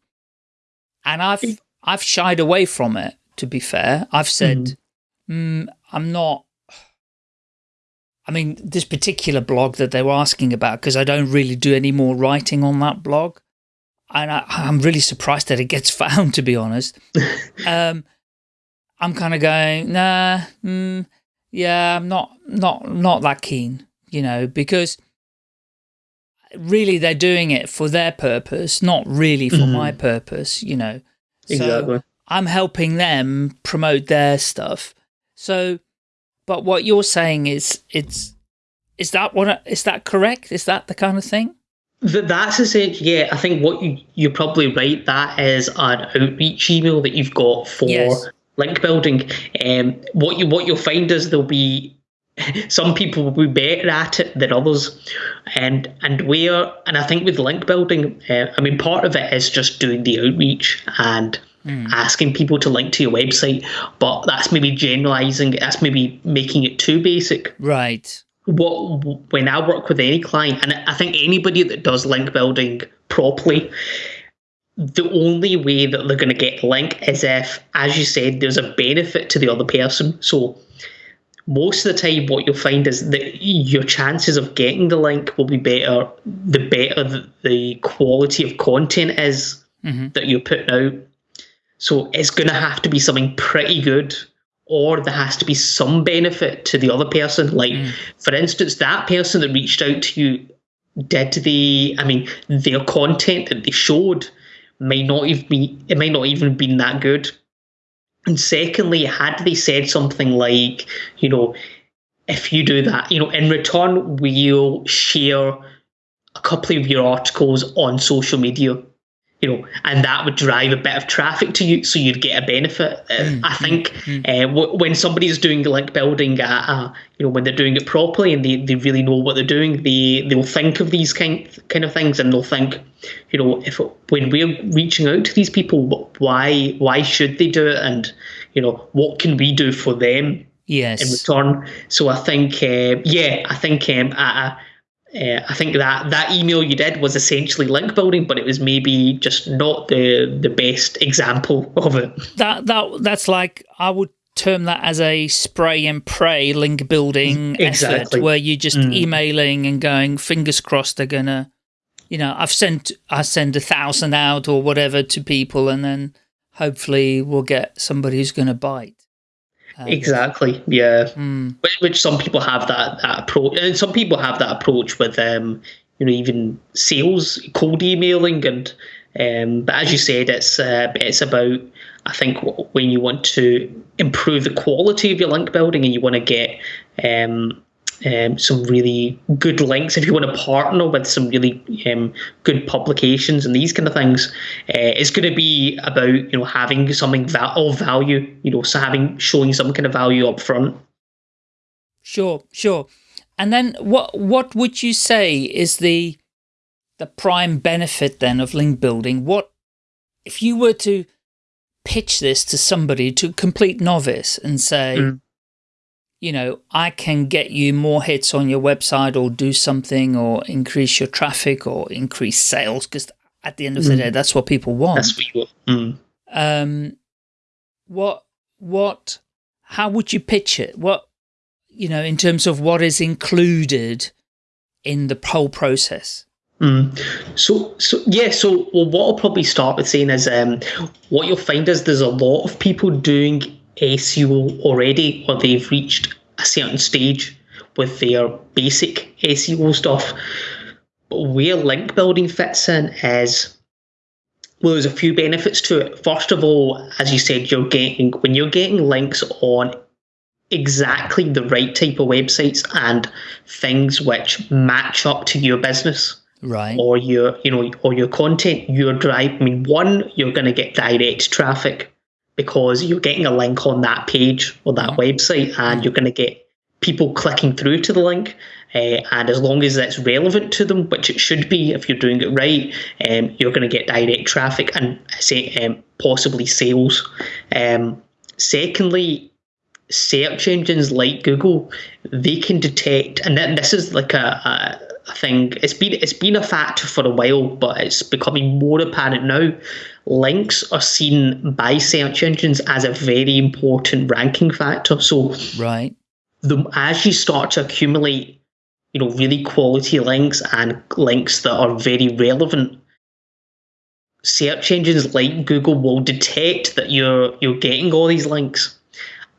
And I've I've shied away from it, to be fair. I've said, mm. Mm, I'm not I mean, this particular blog that they were asking about, because I don't really do any more writing on that blog. And I, am really surprised that it gets found, to be honest. um, I'm kind of going, nah, mm, yeah, I'm not, not, not that keen, you know, because really they're doing it for their purpose, not really for mm -hmm. my purpose, you know. So exactly. I'm helping them promote their stuff. So but what you're saying is it's is that what is that correct? Is that the kind of thing? That's essentially, yeah. I think what you you're probably right. That is an outreach email that you've got for yes. link building. Um, what you what you'll find is there'll be some people will be better at it than others, and and where and I think with link building, uh, I mean part of it is just doing the outreach and mm. asking people to link to your website, but that's maybe generalizing. That's maybe making it too basic. Right. What when I work with any client, and I think anybody that does link building properly, the only way that they're going to get link is if, as you said, there's a benefit to the other person. So most of the time what you'll find is that your chances of getting the link will be better the better the quality of content is mm -hmm. that you're putting out so it's going to have to be something pretty good, or there has to be some benefit to the other person. Like, mm. for instance, that person that reached out to you did the, I mean, their content that they showed may not even be, it may not even been that good. And secondly, had they said something like, you know, if you do that, you know, in return, we'll share a couple of your articles on social media you know, and that would drive a bit of traffic to you, so you'd get a benefit. Uh, mm, I think mm, mm. Uh, w- when somebody's doing link building, uh, uh, you know, when they're doing it properly and they, they really know what they're doing, they they'll think of these kind kind of things, and they'll think, you know, if when we're reaching out to these people, why why should they do it, and you know, what can we do for them? Yes. In return, so I think, uh, yeah, I think um, I, uh, I think that that email you did was essentially link building, but it was maybe just not the the best example of it. That that that's like I would term that as a spray and pray link building exactly. effort, where you're just mm. emailing and going, fingers crossed they're gonna, you know, I've sent I send a thousand out or whatever to people, and then hopefully we'll get somebody who's gonna bite. Um, exactly. Yeah. Mm. Which, which, some people have that, that approach, and some people have that approach with um, you know, even sales, cold emailing, and um, but as you said, it's uh, it's about I think when you want to improve the quality of your link building and you want to get um, um, some really good links if you want to partner with some really um, good publications and these kind of things. Uh, it's going to be about you know having something of value you know so having showing some kind of value up front. Sure sure. And then what what would you say is the the prime benefit then of link building? What if you were to pitch this to somebody to a complete novice and say mm you know, I can get you more hits on your website or do something or increase your traffic or increase sales because at the end of the mm. day, that's what people want. That's what you want. Mm. Um, what, what, how would you pitch it? What, you know, in terms of what is included in the whole process? Mm. So, so yeah. So, well, what I'll probably start with saying is, um, what you'll find is there's a lot of people doing SEO already, or they've reached a certain stage with their basic SEO stuff. But where link building fits in is well, there's a few benefits to it. First of all, as you said, you're getting when you're getting links on exactly the right type of websites and things which match up to your business right or your you know or your content your drive i mean one you're going to get direct traffic because you're getting a link on that page or that website and you're going to get people clicking through to the link. Uh, and as long as that's relevant to them, which it should be if you're doing it right, um, you're going to get direct traffic and say um, possibly sales. Um, secondly, search engines like Google, they can detect, and this is like a, a, a thing. It's been it's been a factor for a while, but it's becoming more apparent now. Links are seen by search engines as a very important ranking factor. So, right, the as you start to accumulate, you know, really quality links and links that are very relevant search engines like Google will detect that you're you're getting all these links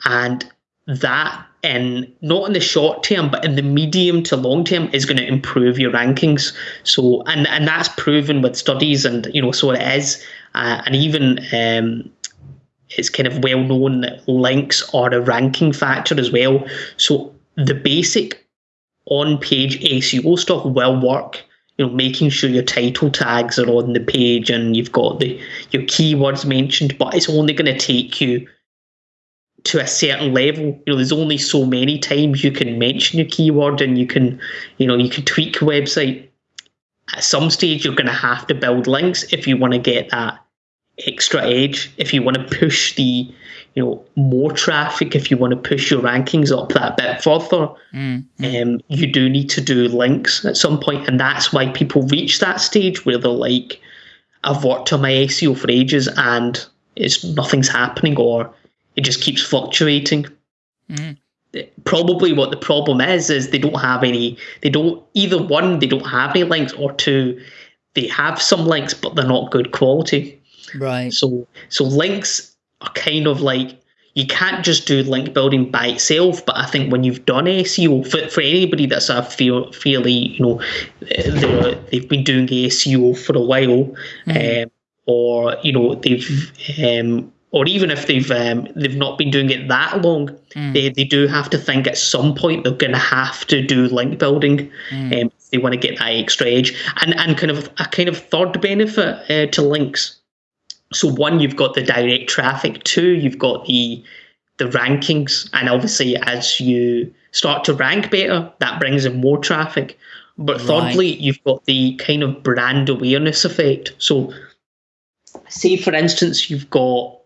and that in not in the short term but in the medium to long term is going to improve your rankings. So and and that's proven with studies and you know so it is. Uh, and even um, it's kind of well known that links are a ranking factor as well. So the basic on page SEO stuff will work you know, making sure your title tags are on the page and you've got the your keywords mentioned, but it's only going to take you to a certain level. You know, there's only so many times you can mention your keyword and you can, you know, you can tweak a website. At some stage, you're going to have to build links if you want to get that extra edge. If you want to push the, you know, more traffic, if you want to push your rankings up that bit further, mm, um, you do need to do links at some point, and that's why people reach that stage where they're like, "I've worked on my SEO for ages and it's nothing's happening," or it just keeps fluctuating. Mm. Probably what the problem is is they don't have any. They don't either one. They don't have any links, or two, they have some links, but they're not good quality. Right. So so links are kind of like you can't just do link building by itself. But I think when you've done SEO for, for anybody that's a feel, fairly you know they've been doing SEO for a while, mm. um, or you know they've um, or even if they've um, they've not been doing it that long, mm. they, they do have to think at some point they're going to have to do link building mm. um, if they want to get that extra edge. And and kind of a kind of third benefit uh, to links so one, you've got the direct traffic. Two, you've got the the rankings, and obviously as you start to rank better, that brings in more traffic. But right. thirdly, you've got the kind of brand awareness effect. So, say for instance, you've got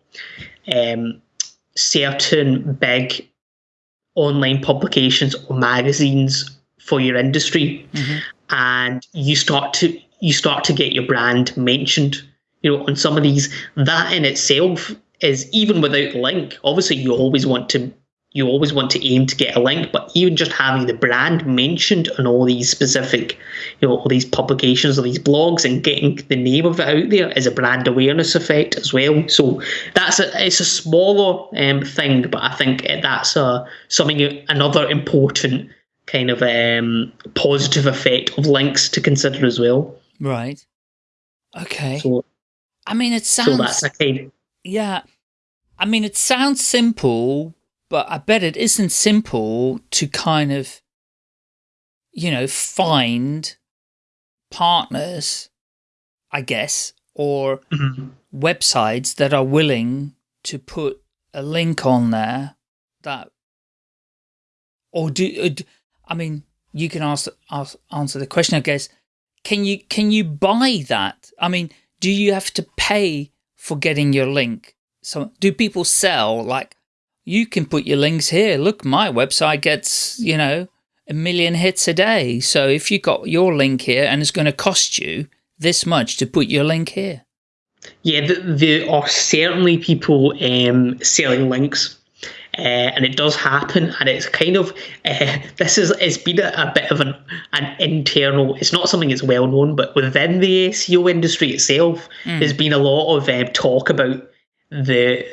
um, certain big online publications or magazines for your industry, mm-hmm. and you start to you start to get your brand mentioned you know, on some of these, that in itself is even without the link. Obviously, you always want to you always want to aim to get a link, but even just having the brand mentioned on all these specific, you know, all these publications or these blogs and getting the name of it out there is a brand awareness effect as well. So that's a it's a smaller um, thing, but I think that's a something another important kind of um, positive effect of links to consider as well. Right. Okay. So I mean, it sounds. So that's okay. Yeah. I mean, it sounds simple, but I bet it isn't simple to kind of, you know, find partners, I guess, or mm -hmm. websites that are willing to put a link on there that, or do, I mean, you can ask, ask, answer the question, I guess, can you, can you buy that? I mean, do you have to pay for getting your link? So do people sell like, you can put your links here. Look, my website gets, you know, a million hits a day. So if you got your link here and it's going to cost you this much to put your link here. Yeah, there are certainly people um, selling links uh, and it does happen, and it's kind of uh, this is it's been a, a, bit of an an internal. It's not something that's well known, but within the SEO industry itself, mm. there's been a lot of um, talk about the,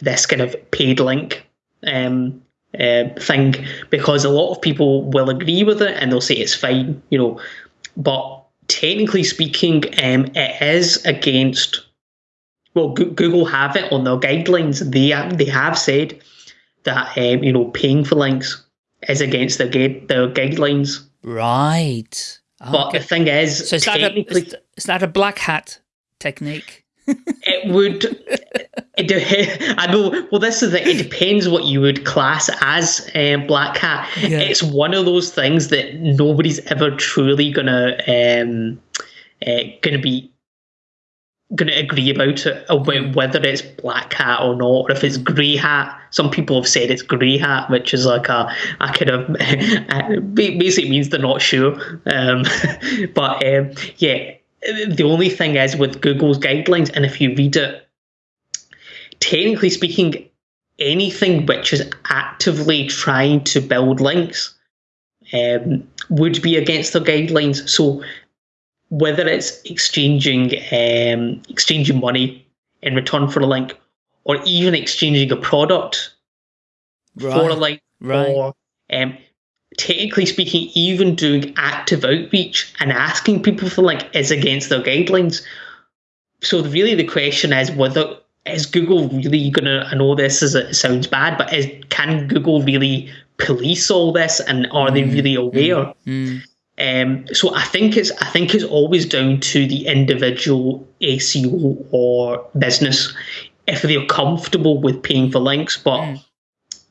this kind of paid link um, uh, thing because a lot of people will agree with it and they'll say it's fine, you know, but technically speaking, um, it is against well, Google have it on their guidelines. They they have said that um, you know paying for links is against their their guidelines. Right. But the thing is, so is that, a, is, is that a black hat technique? It would. It, I know. Well, this is the. It depends what you would class as um, black hat. Yeah. It's one of those things that nobody's ever truly gonna um, uh, gonna be going to agree about it, about whether it's black hat or not, or if it's grey hat. Some people have said it's grey hat, which is like a, a kind of basically means they're not sure. Um, but um, yeah, the only thing is with Google's guidelines, and if you read it, technically speaking, anything which is actively trying to build links um, would be against their guidelines. So whether it's exchanging um, exchanging money in return for a link, or even exchanging a product right. for a link, right. or um, technically speaking, even doing active outreach and asking people for link is against their guidelines. So really, the question is whether is Google really going to? I know this is it sounds bad, but is can Google really police all this, and are mm. they really aware? Mm. Um, so I think it's I think it's always down to the individual SEO or business if they're comfortable with paying for links. But mm.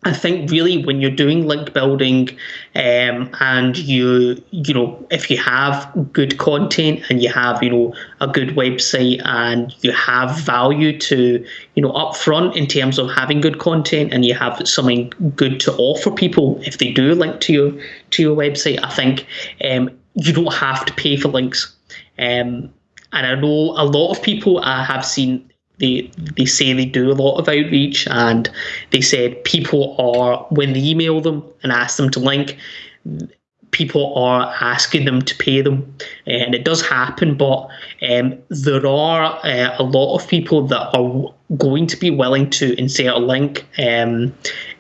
I think really when you're doing link building, um, and you you know if you have good content and you have you know a good website and you have value to you know upfront in terms of having good content and you have something good to offer people if they do link to your to your website, I think um, you don't have to pay for links. Um, and I know a lot of people I have seen they they say they do a lot of outreach and they said people are when they email them and ask them to link people are asking them to pay them. And it does happen but um, there are uh, a lot of people that are going to be willing to insert a link um,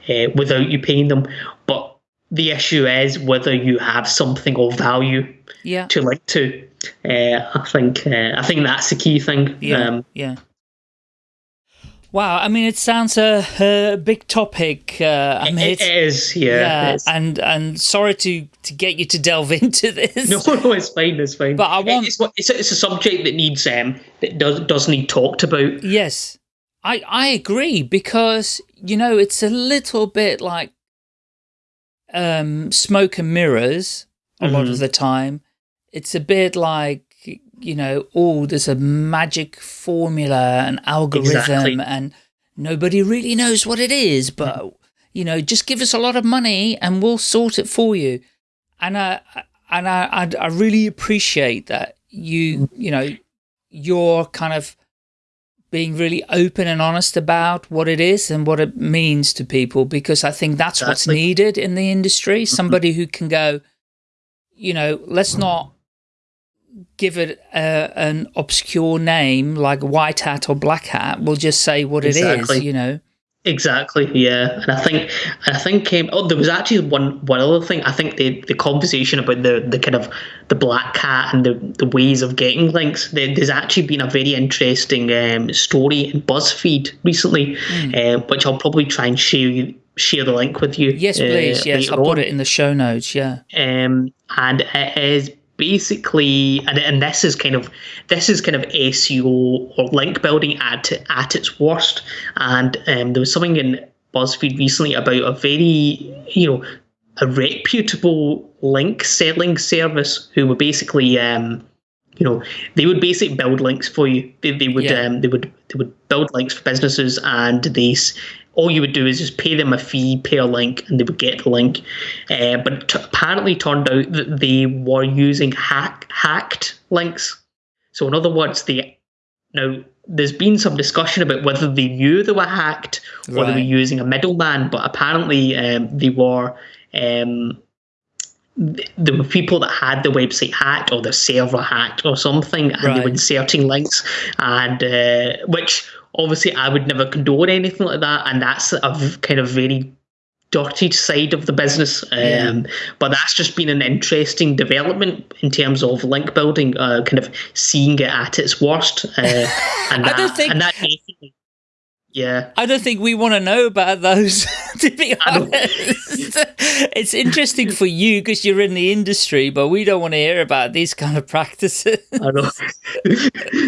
uh, without you paying them. But the issue is whether you have something of value yeah. to link to. Uh, I think uh, I think that's the key thing. Yeah um, yeah Wow, I mean, it sounds a, a big topic. Uh, I mean, it is, yeah. yeah it is. And and sorry to to get you to delve into this. No, no, it's fine, it's fine. But I want it's, it's, a, it's a subject that needs um that does does need talked about. Yes, I I agree because you know it's a little bit like um smoke and mirrors a mm -hmm. lot of mm-hmm. the time. It's a bit like you know, oh, there's a magic formula, an algorithm, exactly. and nobody really knows what it is, but, you know, just give us a lot of money and we'll sort it for you. And I, and I, I, I really appreciate that you, you know, you're kind of being really open and honest about what it is and what it means to people, because I think that's exactly. what's needed in the industry. Mm-hmm. Somebody who can go, you know, let's not give it a, an obscure name like white hat or black hat. We'll just say what exactly. it is, you know. Exactly, yeah, and I think, I think, um, oh, there was actually one one other thing. I think the the conversation about the the kind of the black hat and the, the ways of getting links. There, there's actually been a very interesting um, story in BuzzFeed recently, mm. uh, which I'll probably try and share share the link with you. Yes, please. Uh, yes, I'll put it in the show notes. Yeah. Um, and it is basically and, and this is kind of this is kind of SEO or link building at at its worst. And um, there was something in BuzzFeed recently about a very you know a reputable link selling service who were basically um, you know they would basically build links for you. They, they would yeah. um, they would they would build links for businesses and they all you would do is just pay them a fee, pay a link, and they would get the link. Uh, but t- apparently turned out that they were using hack hacked links. So in other words, they now there's been some discussion about whether they knew they were hacked or right. they were using a middleman, but apparently um, they were. Um, there were people that had the website hacked or the server hacked or something, and right. they were inserting links, and uh, which obviously I would never condone anything like that, and that's a kind of very dirty side of the business. Yeah. Um, but that's just been an interesting development in terms of link building, uh, kind of seeing it at its worst. Uh, and that, I don't think. And that yeah. I don't think we want to know about those, to be honest. It's interesting for you because you're in the industry, but we don't want to hear about these kind of practices. I know.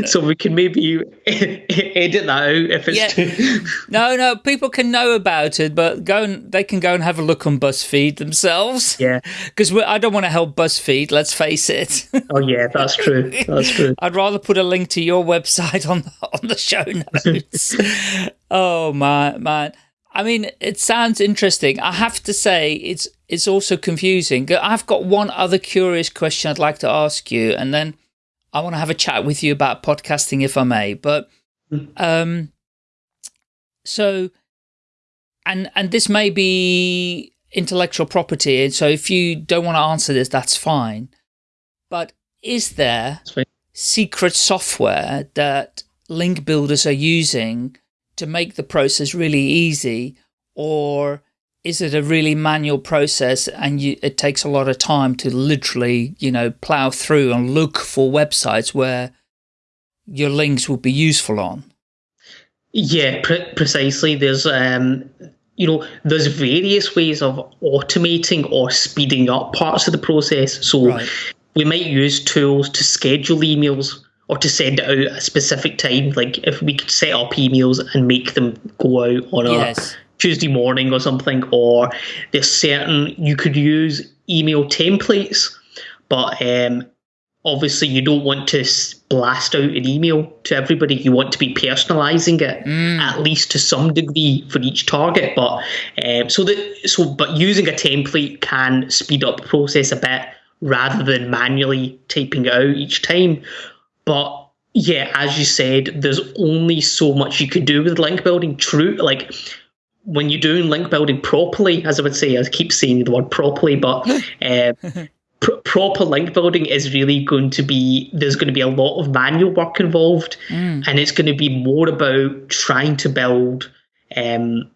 so we can maybe edit that out if it's Yeah. too. No, no, people can know about it, but go and they can go and have a look on BuzzFeed themselves. Yeah. Because I don't want to help BuzzFeed. Let's face it. Oh yeah, that's true. That's true. I'd rather put a link to your website on the, on the show notes. oh man, man. I mean, it sounds interesting. I have to say, it's it's also confusing. I've got one other curious question I'd like to ask you, and then I want to have a chat with you about podcasting, if I may. But um, so, and and this may be intellectual property, and so if you don't want to answer this, that's fine. But is there secret software that link builders are using to make the process really easy or is it a really manual process and you, it takes a lot of time to literally you know plow through and look for websites where your links will be useful on Yeah, pre- precisely. There's um, you know, there's various ways of automating or speeding up parts of the process. So Right. we might use tools to schedule emails or to send it out at a specific time. Like if we could set up emails and make them go out on a Yes. Tuesday morning or something, or there's certain you could use email templates, but um, obviously you don't want to blast out an email to everybody. You want to be personalising it at least to some degree for each target. But um, so that so but using a template can speed up the process a bit rather than manually typing it out each time. But yeah, as you said, there's only so much you could do with link building. True, like when you're doing link building properly, as I would say, I keep saying the word properly, but uh, pr- proper link building is really going to be there's going to be a lot of manual work involved, and it's going to be more about trying to build. Um,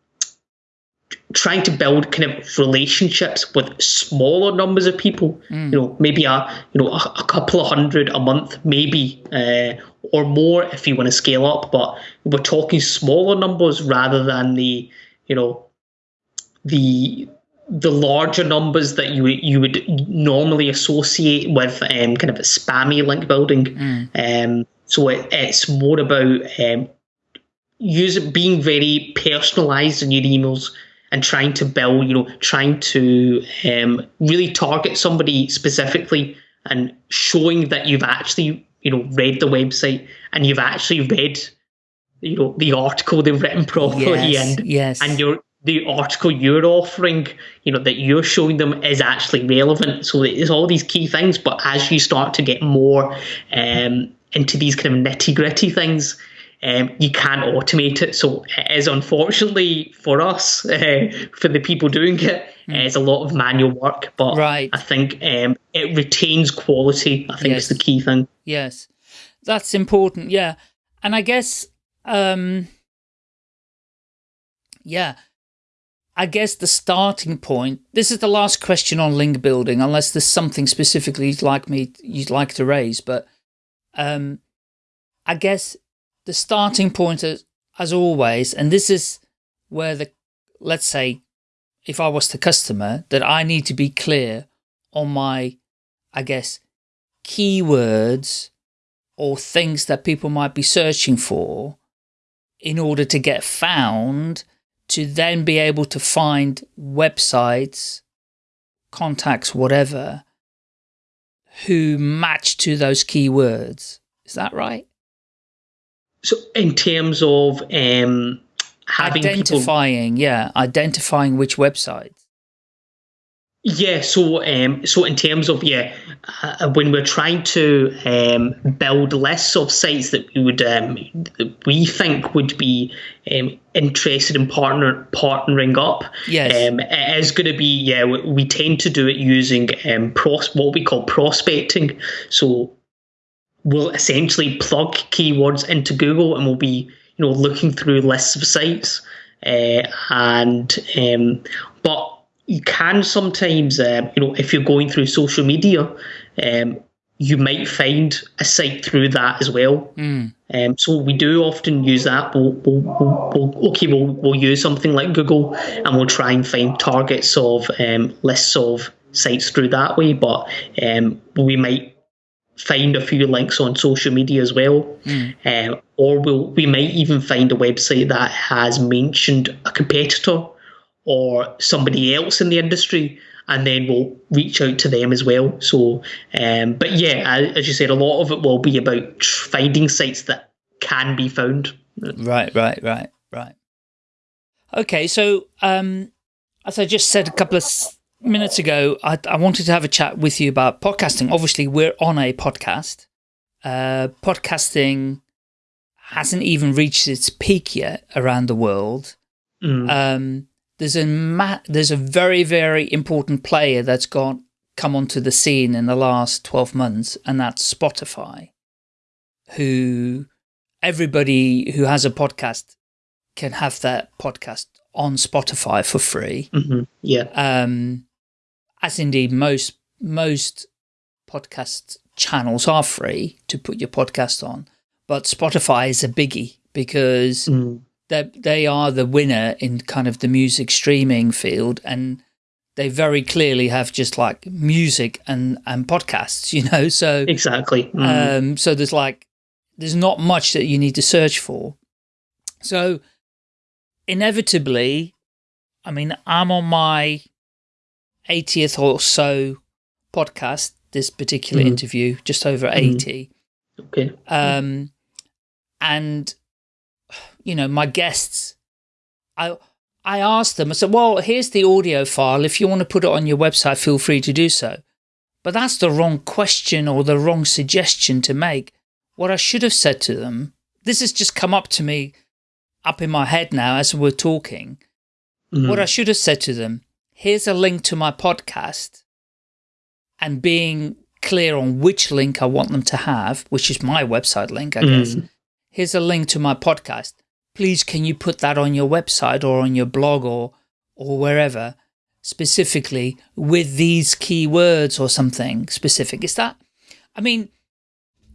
trying to build kind of relationships with smaller numbers of people. You know maybe a you know a, a couple of hundred a month maybe uh, or more if you want to scale up but we're talking smaller numbers rather than the you know the the larger numbers that you you would normally associate with um, kind of a spammy link building. Um, so it, it's more about um, using being very personalized in your emails and trying to build, you know, trying to um, really target somebody specifically and showing that you've actually, you know, read the website and you've actually read, you know, the article they've written properly Yes, and yes. and your the article you're offering, you know, that you're showing them is actually relevant. So it's all these key things. But as you start to get more um, into these kind of nitty gritty things, um, you can't automate it. So it is unfortunately for us, uh, for the people doing it, it's a lot of manual work. But. Right. I think um, it retains quality. I think Yes. is the key thing. Yes, that's important. Yeah, and I guess, um, yeah, I guess the starting point. This is the last question on link building, unless there's something specifically you'd like me you'd like to raise. But um, I guess the starting point, as, as always, and this is where the let's say, if I was the customer, that I need to be clear on my, I guess, keywords or things that people might be searching for in order to get found to then be able to find websites, contacts, whatever, who match to those keywords. Is that right? So in terms of um, having people identifying, yeah, identifying which websites. Yeah, so um, so in terms of yeah, uh, when we're trying to um, build lists of sites that we would um, that we think would be um, interested in partner partnering up, Yes. um, it is going to be yeah. We, we tend to do it using um, pros what we call prospecting. So we'll essentially plug keywords into Google and we'll be you know looking through lists of sites uh, and um, but you can sometimes um, you know if you're going through social media um, you might find a site through that as well. Mm. Um, so we do often use that. We'll, we'll, we'll, we'll, okay, we'll, we'll use something like Google and we'll try and find targets of um, lists of sites through that way. But um, we might find a few links on social media as well, Mm. um, or we'll, we might even find a website that has mentioned a competitor or somebody else in the industry, and then we'll reach out to them as well. So, um, but yeah, as you said, a lot of it will be about finding sites that can be found. Right, right, right, right. Okay, so um, as I just said a couple of minutes ago, I, I wanted to have a chat with you about podcasting. Obviously, we're on a podcast. Uh, podcasting hasn't even reached its peak yet around the world. Mm. Um, there's a ma- there's a very very important player that's got come onto the scene in the last 12 months, and that's Spotify, who everybody who has a podcast can have that podcast on Spotify for free. hmm Yeah. Um, as indeed most most podcast channels are free to put your podcast on, but Spotify is a biggie because Mm. they they are the winner in kind of the music streaming field and they very clearly have just like music and and podcasts you know so Exactly. Mm. um so there's like there's not much that you need to search for so inevitably i mean i'm on my 80th or so podcast this particular Mhm. interview just over 80 okay. um, and you know, my guests, I I asked them. I said, "Well, here's the audio file. If you want to put it on your website, feel free to do so." But that's the wrong question or the wrong suggestion to make. What I should have said to them. This has just come up to me, up in my head now as we're talking. Mm. What I should have said to them, here's a link to my podcast, and being clear on which link I want them to have, which is my website link, I guess. Mm. Here's a link to my podcast. Please, can you put that on your website or on your blog or or wherever specifically with these keywords or something specific? Is that? I mean,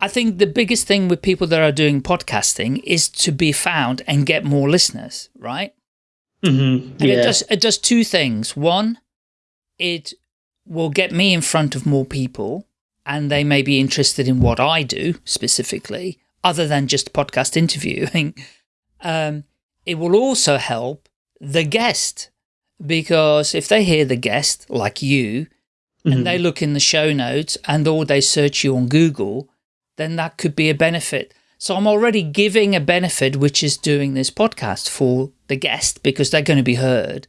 I think the biggest thing with people that are doing podcasting is to be found and get more listeners, right? Mhm. And it does it does two things. One, it will get me in front of more people and they may be interested in what I do specifically, other than just podcast interviewing. Um, it will also help the guest because if they hear the guest, like you, and they look in the show notes and or they search you on Google, then that could be a benefit. So I'm already giving a benefit, which is doing this podcast for the guest because they're going to be heard.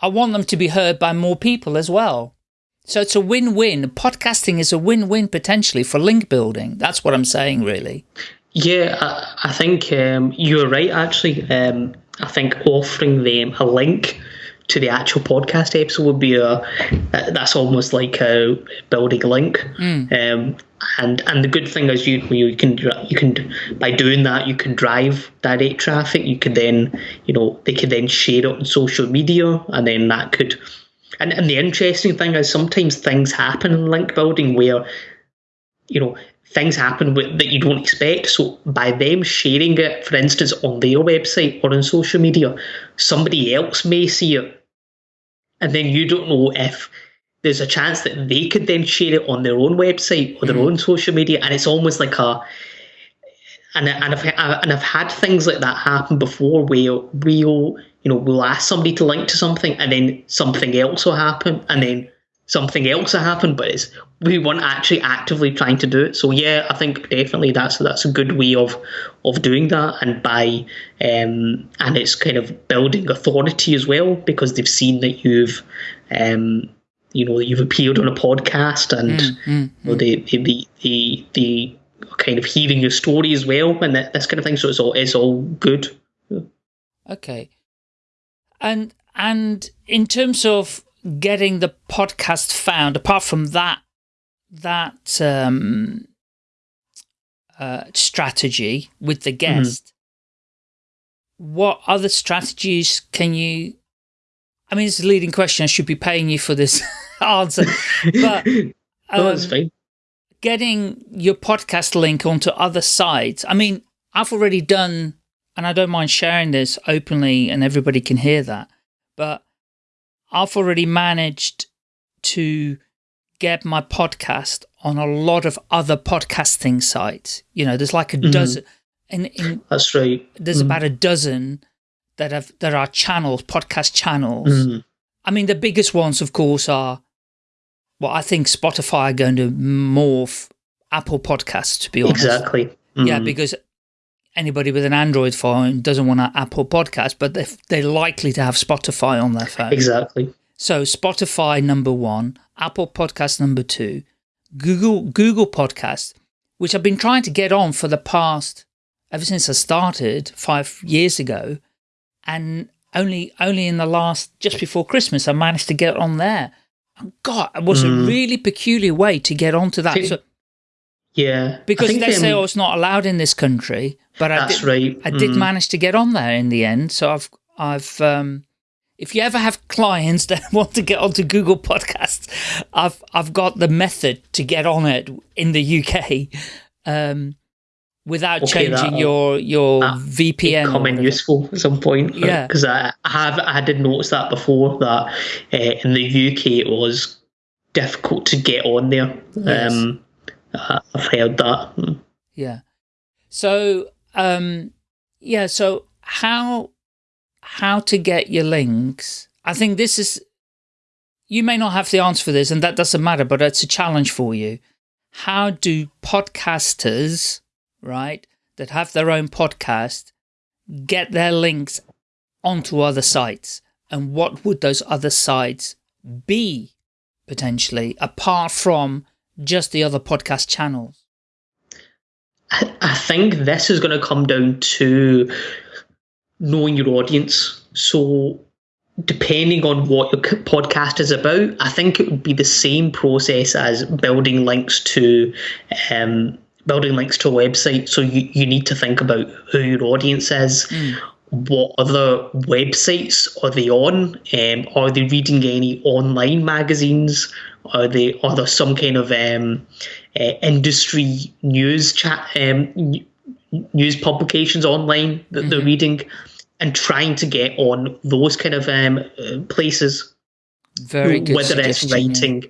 I want them to be heard by more people as well. So it's a win-win. Podcasting is a win-win potentially for link building. That's what I'm saying, really. Yeah, I, I think um, you're right. Actually, um, I think offering them a link to the actual podcast episode would be a that's almost like a building a link. Um, and and the good thing is you you can you can by doing that you can drive direct traffic. You could then you know they could then share it on social media, and then that could. And and the interesting thing is sometimes things happen in link building where you know things happen with, that you don't expect. So by them sharing it, for instance, on their website or on social media, somebody else may see it, and then you don't know if there's a chance that they could then share it on their own website or their own social media, and it's almost like a and and I've and I've had things like that happen before where we'll you know we'll ask somebody to link to something and then something else will happen and then something else will happen, but it's we weren't actually actively trying to do it. So yeah, I think definitely that's that's a good way of of doing that, and by um, and it's kind of building authority as well because they've seen that you've um, you know you've appeared on a podcast and Mm, you know, they, they, they, they, they kind of hearing your story as well and that, this kind of thing. So it's all it's all good. Okay. And and in terms of getting the podcast found, apart from that that um, uh, strategy with the guest, what other strategies can you? I mean, it's a leading question. I should be paying you for this answer, but no, that's um, fine. getting your podcast link onto other sites. I mean, I've already done, and I don't mind sharing this openly and everybody can hear that, but I've already managed to get my podcast on a lot of other podcasting sites. You know, there's like a mm -hmm. dozen. In, in, That's right. There's mm -hmm. about a dozen that have that are channels, podcast channels. Mm -hmm. I mean, the biggest ones, of course, are well, I think Spotify are going to morph Apple Podcasts, to be honest. Exactly. Yeah, mm-hmm. because anybody with an Android phone doesn't want an Apple podcast, but they're, they're likely to have Spotify on their phone. Exactly. So Spotify number one, Apple Podcast number two, Google Google Podcast, which I've been trying to get on for the past ever since I started five years ago, and only only in the last just before Christmas I managed to get on there. And God, it was mm. a really peculiar way to get onto that. So, yeah, because they say oh, it's not allowed in this country, but I did, right. I did mm. manage to get on there in the end. So I've I've um, if you ever have clients that want to get onto Google Podcasts, I've I've got the method to get on it in the UK um, without okay, changing your your VPN. Coming useful at some point. Yeah, because I, I have I did notice that before that uh, in the UK it was difficult to get on there. Yes. Um, I've heard that. Yeah. So um, yeah. So how how to get your links. I think this is, you may not have the answer for this and that doesn't matter, but it's a challenge for you. How do podcasters, right, that have their own podcast, get their links onto other sites? And what would those other sites be potentially apart from just the other podcast channels? I think this is going to come down to knowing your audience. So depending on what your podcast is about, I think it would be the same process as building links to um, building links to a website. So you, you need to think about who your audience is. Mm. What other websites are they on? Um, are they reading any online magazines? Are they are there some kind of um, uh, industry news chat um, news publications online that mm-hmm. they're reading and trying to get on those kind of um, uh, places. Very good. Whether it's writing,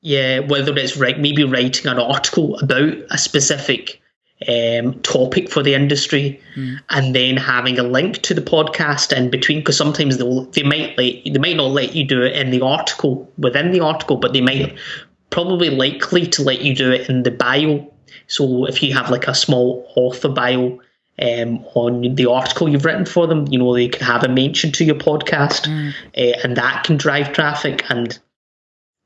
yeah. whether it's right, maybe writing an article about a specific um, topic for the industry, mm. and then having a link to the podcast in between. Because sometimes they they might let they might not let you do it in the article within the article, but they might probably likely to let you do it in the bio so if you have like a small author bio um, on the article you've written for them, you know, they can have a mention to your podcast mm. uh, and that can drive traffic. And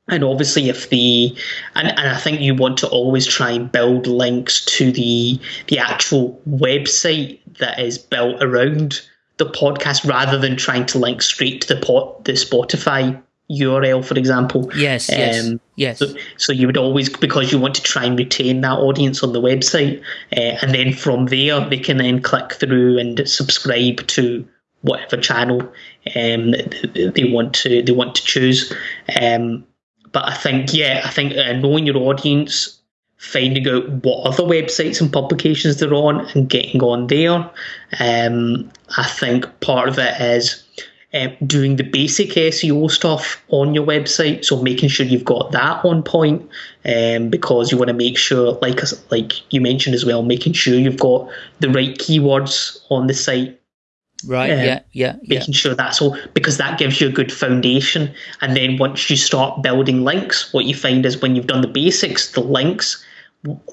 and obviously if the and, and I think you want to always try and build links to the the actual website that is built around the podcast rather than trying to link straight to the pot the Spotify URL, for example. Yes, yes, um, yes. So, so, you would always, because you want to try and retain that audience on the website, uh, and then from there they can then click through and subscribe to whatever channel um, they want to they want to choose. Um, but I think, yeah, I think uh, knowing your audience, finding out what other websites and publications they're on, and getting on there. Um, I think part of it is um, doing the basic SEO stuff on your website. So making sure you've got that on point, um, because you want to make sure, like like you mentioned as well, making sure you've got the right keywords on the site. Right. Uh, yeah. Yeah. Making yeah. sure that's all because that gives you a good foundation. And then once you start building links, what you find is when you've done the basics, the links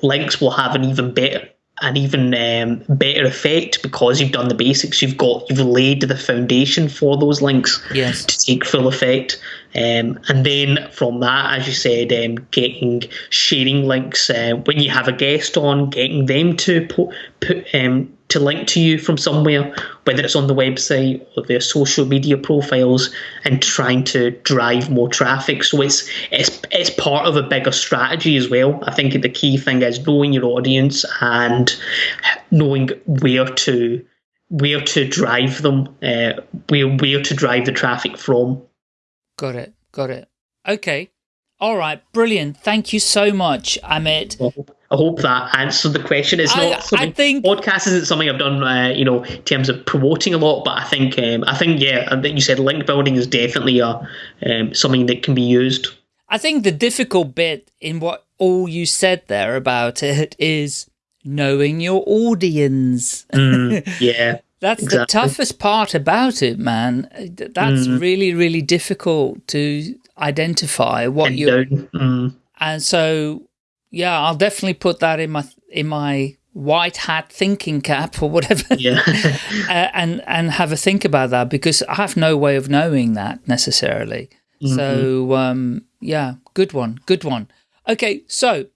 links will have an even better an even um, better effect because you've done the basics. You've got you've laid the foundation for those links yes. to take full effect. Um, and then from that, as you said, um, getting sharing links uh, when you have a guest on, getting them to put, put um, to link to you from somewhere, whether it's on the website or their social media profiles, and trying to drive more traffic. So it's it's it's part of a bigger strategy as well. I think the key thing is knowing your audience and knowing where to where to drive them, uh, where where to drive the traffic from. Got it. Got it. Okay. All right, brilliant. Thank you so much, Amit. Well, I hope that answered the question. It's I- not something, I think- podcast isn't something I've done, uh, you know, in terms of promoting a lot. But I think, um, I think, yeah, I think you said link building is definitely a um, something that can be used. I think the difficult bit in what all you said there about it is knowing your audience. Mm, yeah, That's the toughest part about it, man. That's Mm. really, really difficult to identify what you. Mm, and so yeah, I'll definitely put that in my in my white hat thinking cap or whatever. yeah, uh, and and have a think about that because I have no way of knowing that necessarily. Mm-hmm. So um, yeah, good one, good one. Okay, so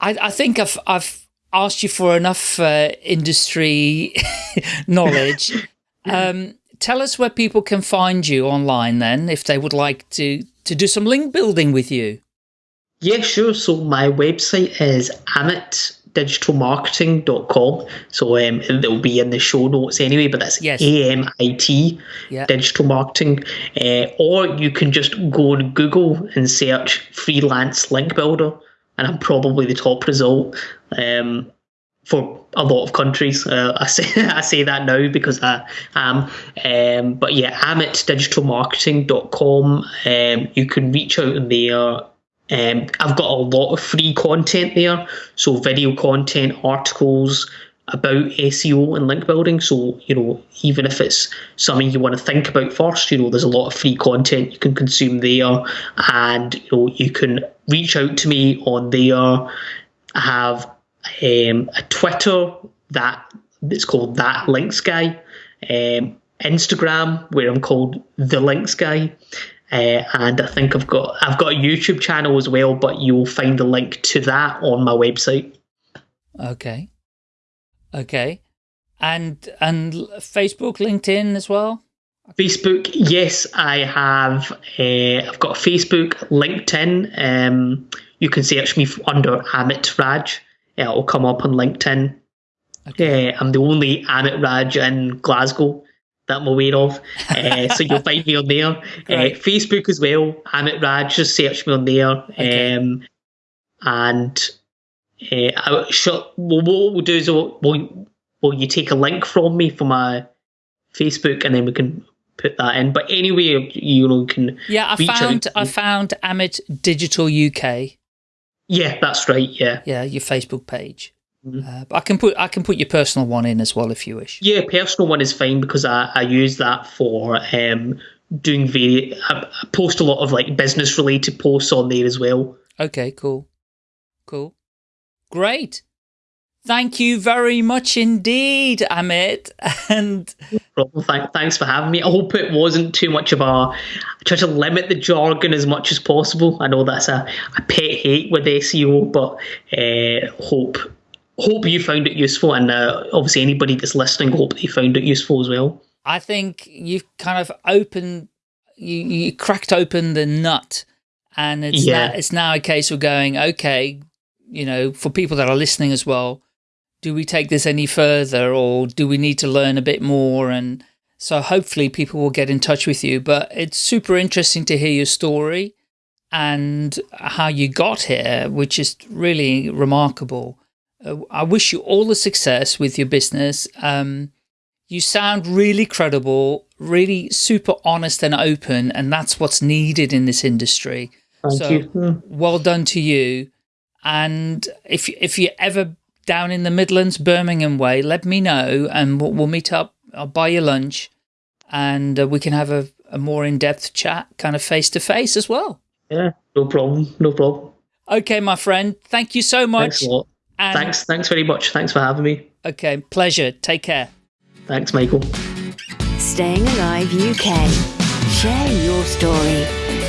I I think I've I've asked you for enough uh, industry knowledge. um, tell us where people can find you online then, if they would like to to do some link building with you. Yeah, sure. So my website is amitdigitalmarketing.com. So um, it'll be in the show notes anyway, but that's Yes. A M I T Yeah. digital marketing. Uh, or you can just go on Google and search freelance link builder, and I'm probably the top result um, for a lot of countries. Uh, I say I say that now because I am. Um, but yeah, amitdigitalmarketing.com. Um, you can reach out in there. Um, I've got a lot of free content there, so video content, articles about SEO and link building. So you know, even if it's something you want to think about first, you know, there's a lot of free content you can consume there, and you know, you can reach out to me on there. I have um, a Twitter that it's called that Links Guy, um, Instagram where I'm called the Links Guy, uh, and I think I've got I've got a YouTube channel as well. But you'll find the link to that on my website. Okay. Okay. And and Facebook, LinkedIn as well? Facebook, yes, I have. Uh, I've got Facebook, LinkedIn. Um, you can search me under Amit Raj. It'll come up on LinkedIn. Uh, I'm the only Amit Raj in Glasgow that I'm aware of. Uh, so you'll find me on there. Uh, Facebook as well, Amit Raj. Just search me on there. Okay. Um, and uh, I, sure, well, what we'll do is we'll, we'll, will you take a link from me for my Facebook and then we can put that in. But anyway, you know, you can. Yeah, I found I found Amit Digital UK. Yeah, that's right. Yeah. Yeah, your Facebook page. Mhm. Uh, but I can put I can put your personal one in as well if you wish. Yeah, personal one is fine because I, I use that for um, doing very. I, I post a lot of like business related posts on there as well. Okay, cool. Cool. Great. Thank you very much indeed, Amit. And. Thank, thanks for having me. I hope it wasn't too much of a. I try to limit the jargon as much as possible. I know that's a, a pet hate with SEO, but uh, hope hope you found it useful, and uh, obviously anybody that's listening, hope they found it useful as well. I think you've kind of opened, you, you cracked open the nut, and it's Yeah. now, it's now a case of going, okay, you know, for people that are listening as well, do we take this any further, or do we need to learn a bit more? And so hopefully people will get in touch with you. But it's super interesting to hear your story and how you got here, which is really remarkable. Uh, I wish you all the success with your business. Um, you sound really credible, really super honest and open, and that's what's needed in this industry. Thank So- you. Mm. Well done to you. And if if you're ever down in the Midlands, Birmingham way, let me know, and we'll, we'll meet up. I'll buy you lunch, and uh, we can have a, a more in depth chat, kind of face to face as well. Yeah, no problem. No problem. Okay, my friend. Thank you so much. Thanks. And, Thanks. Thanks very much. Thanks for having me. Okay, pleasure. Take care. Thanks, Michael. Staying Alive UK. Share your story.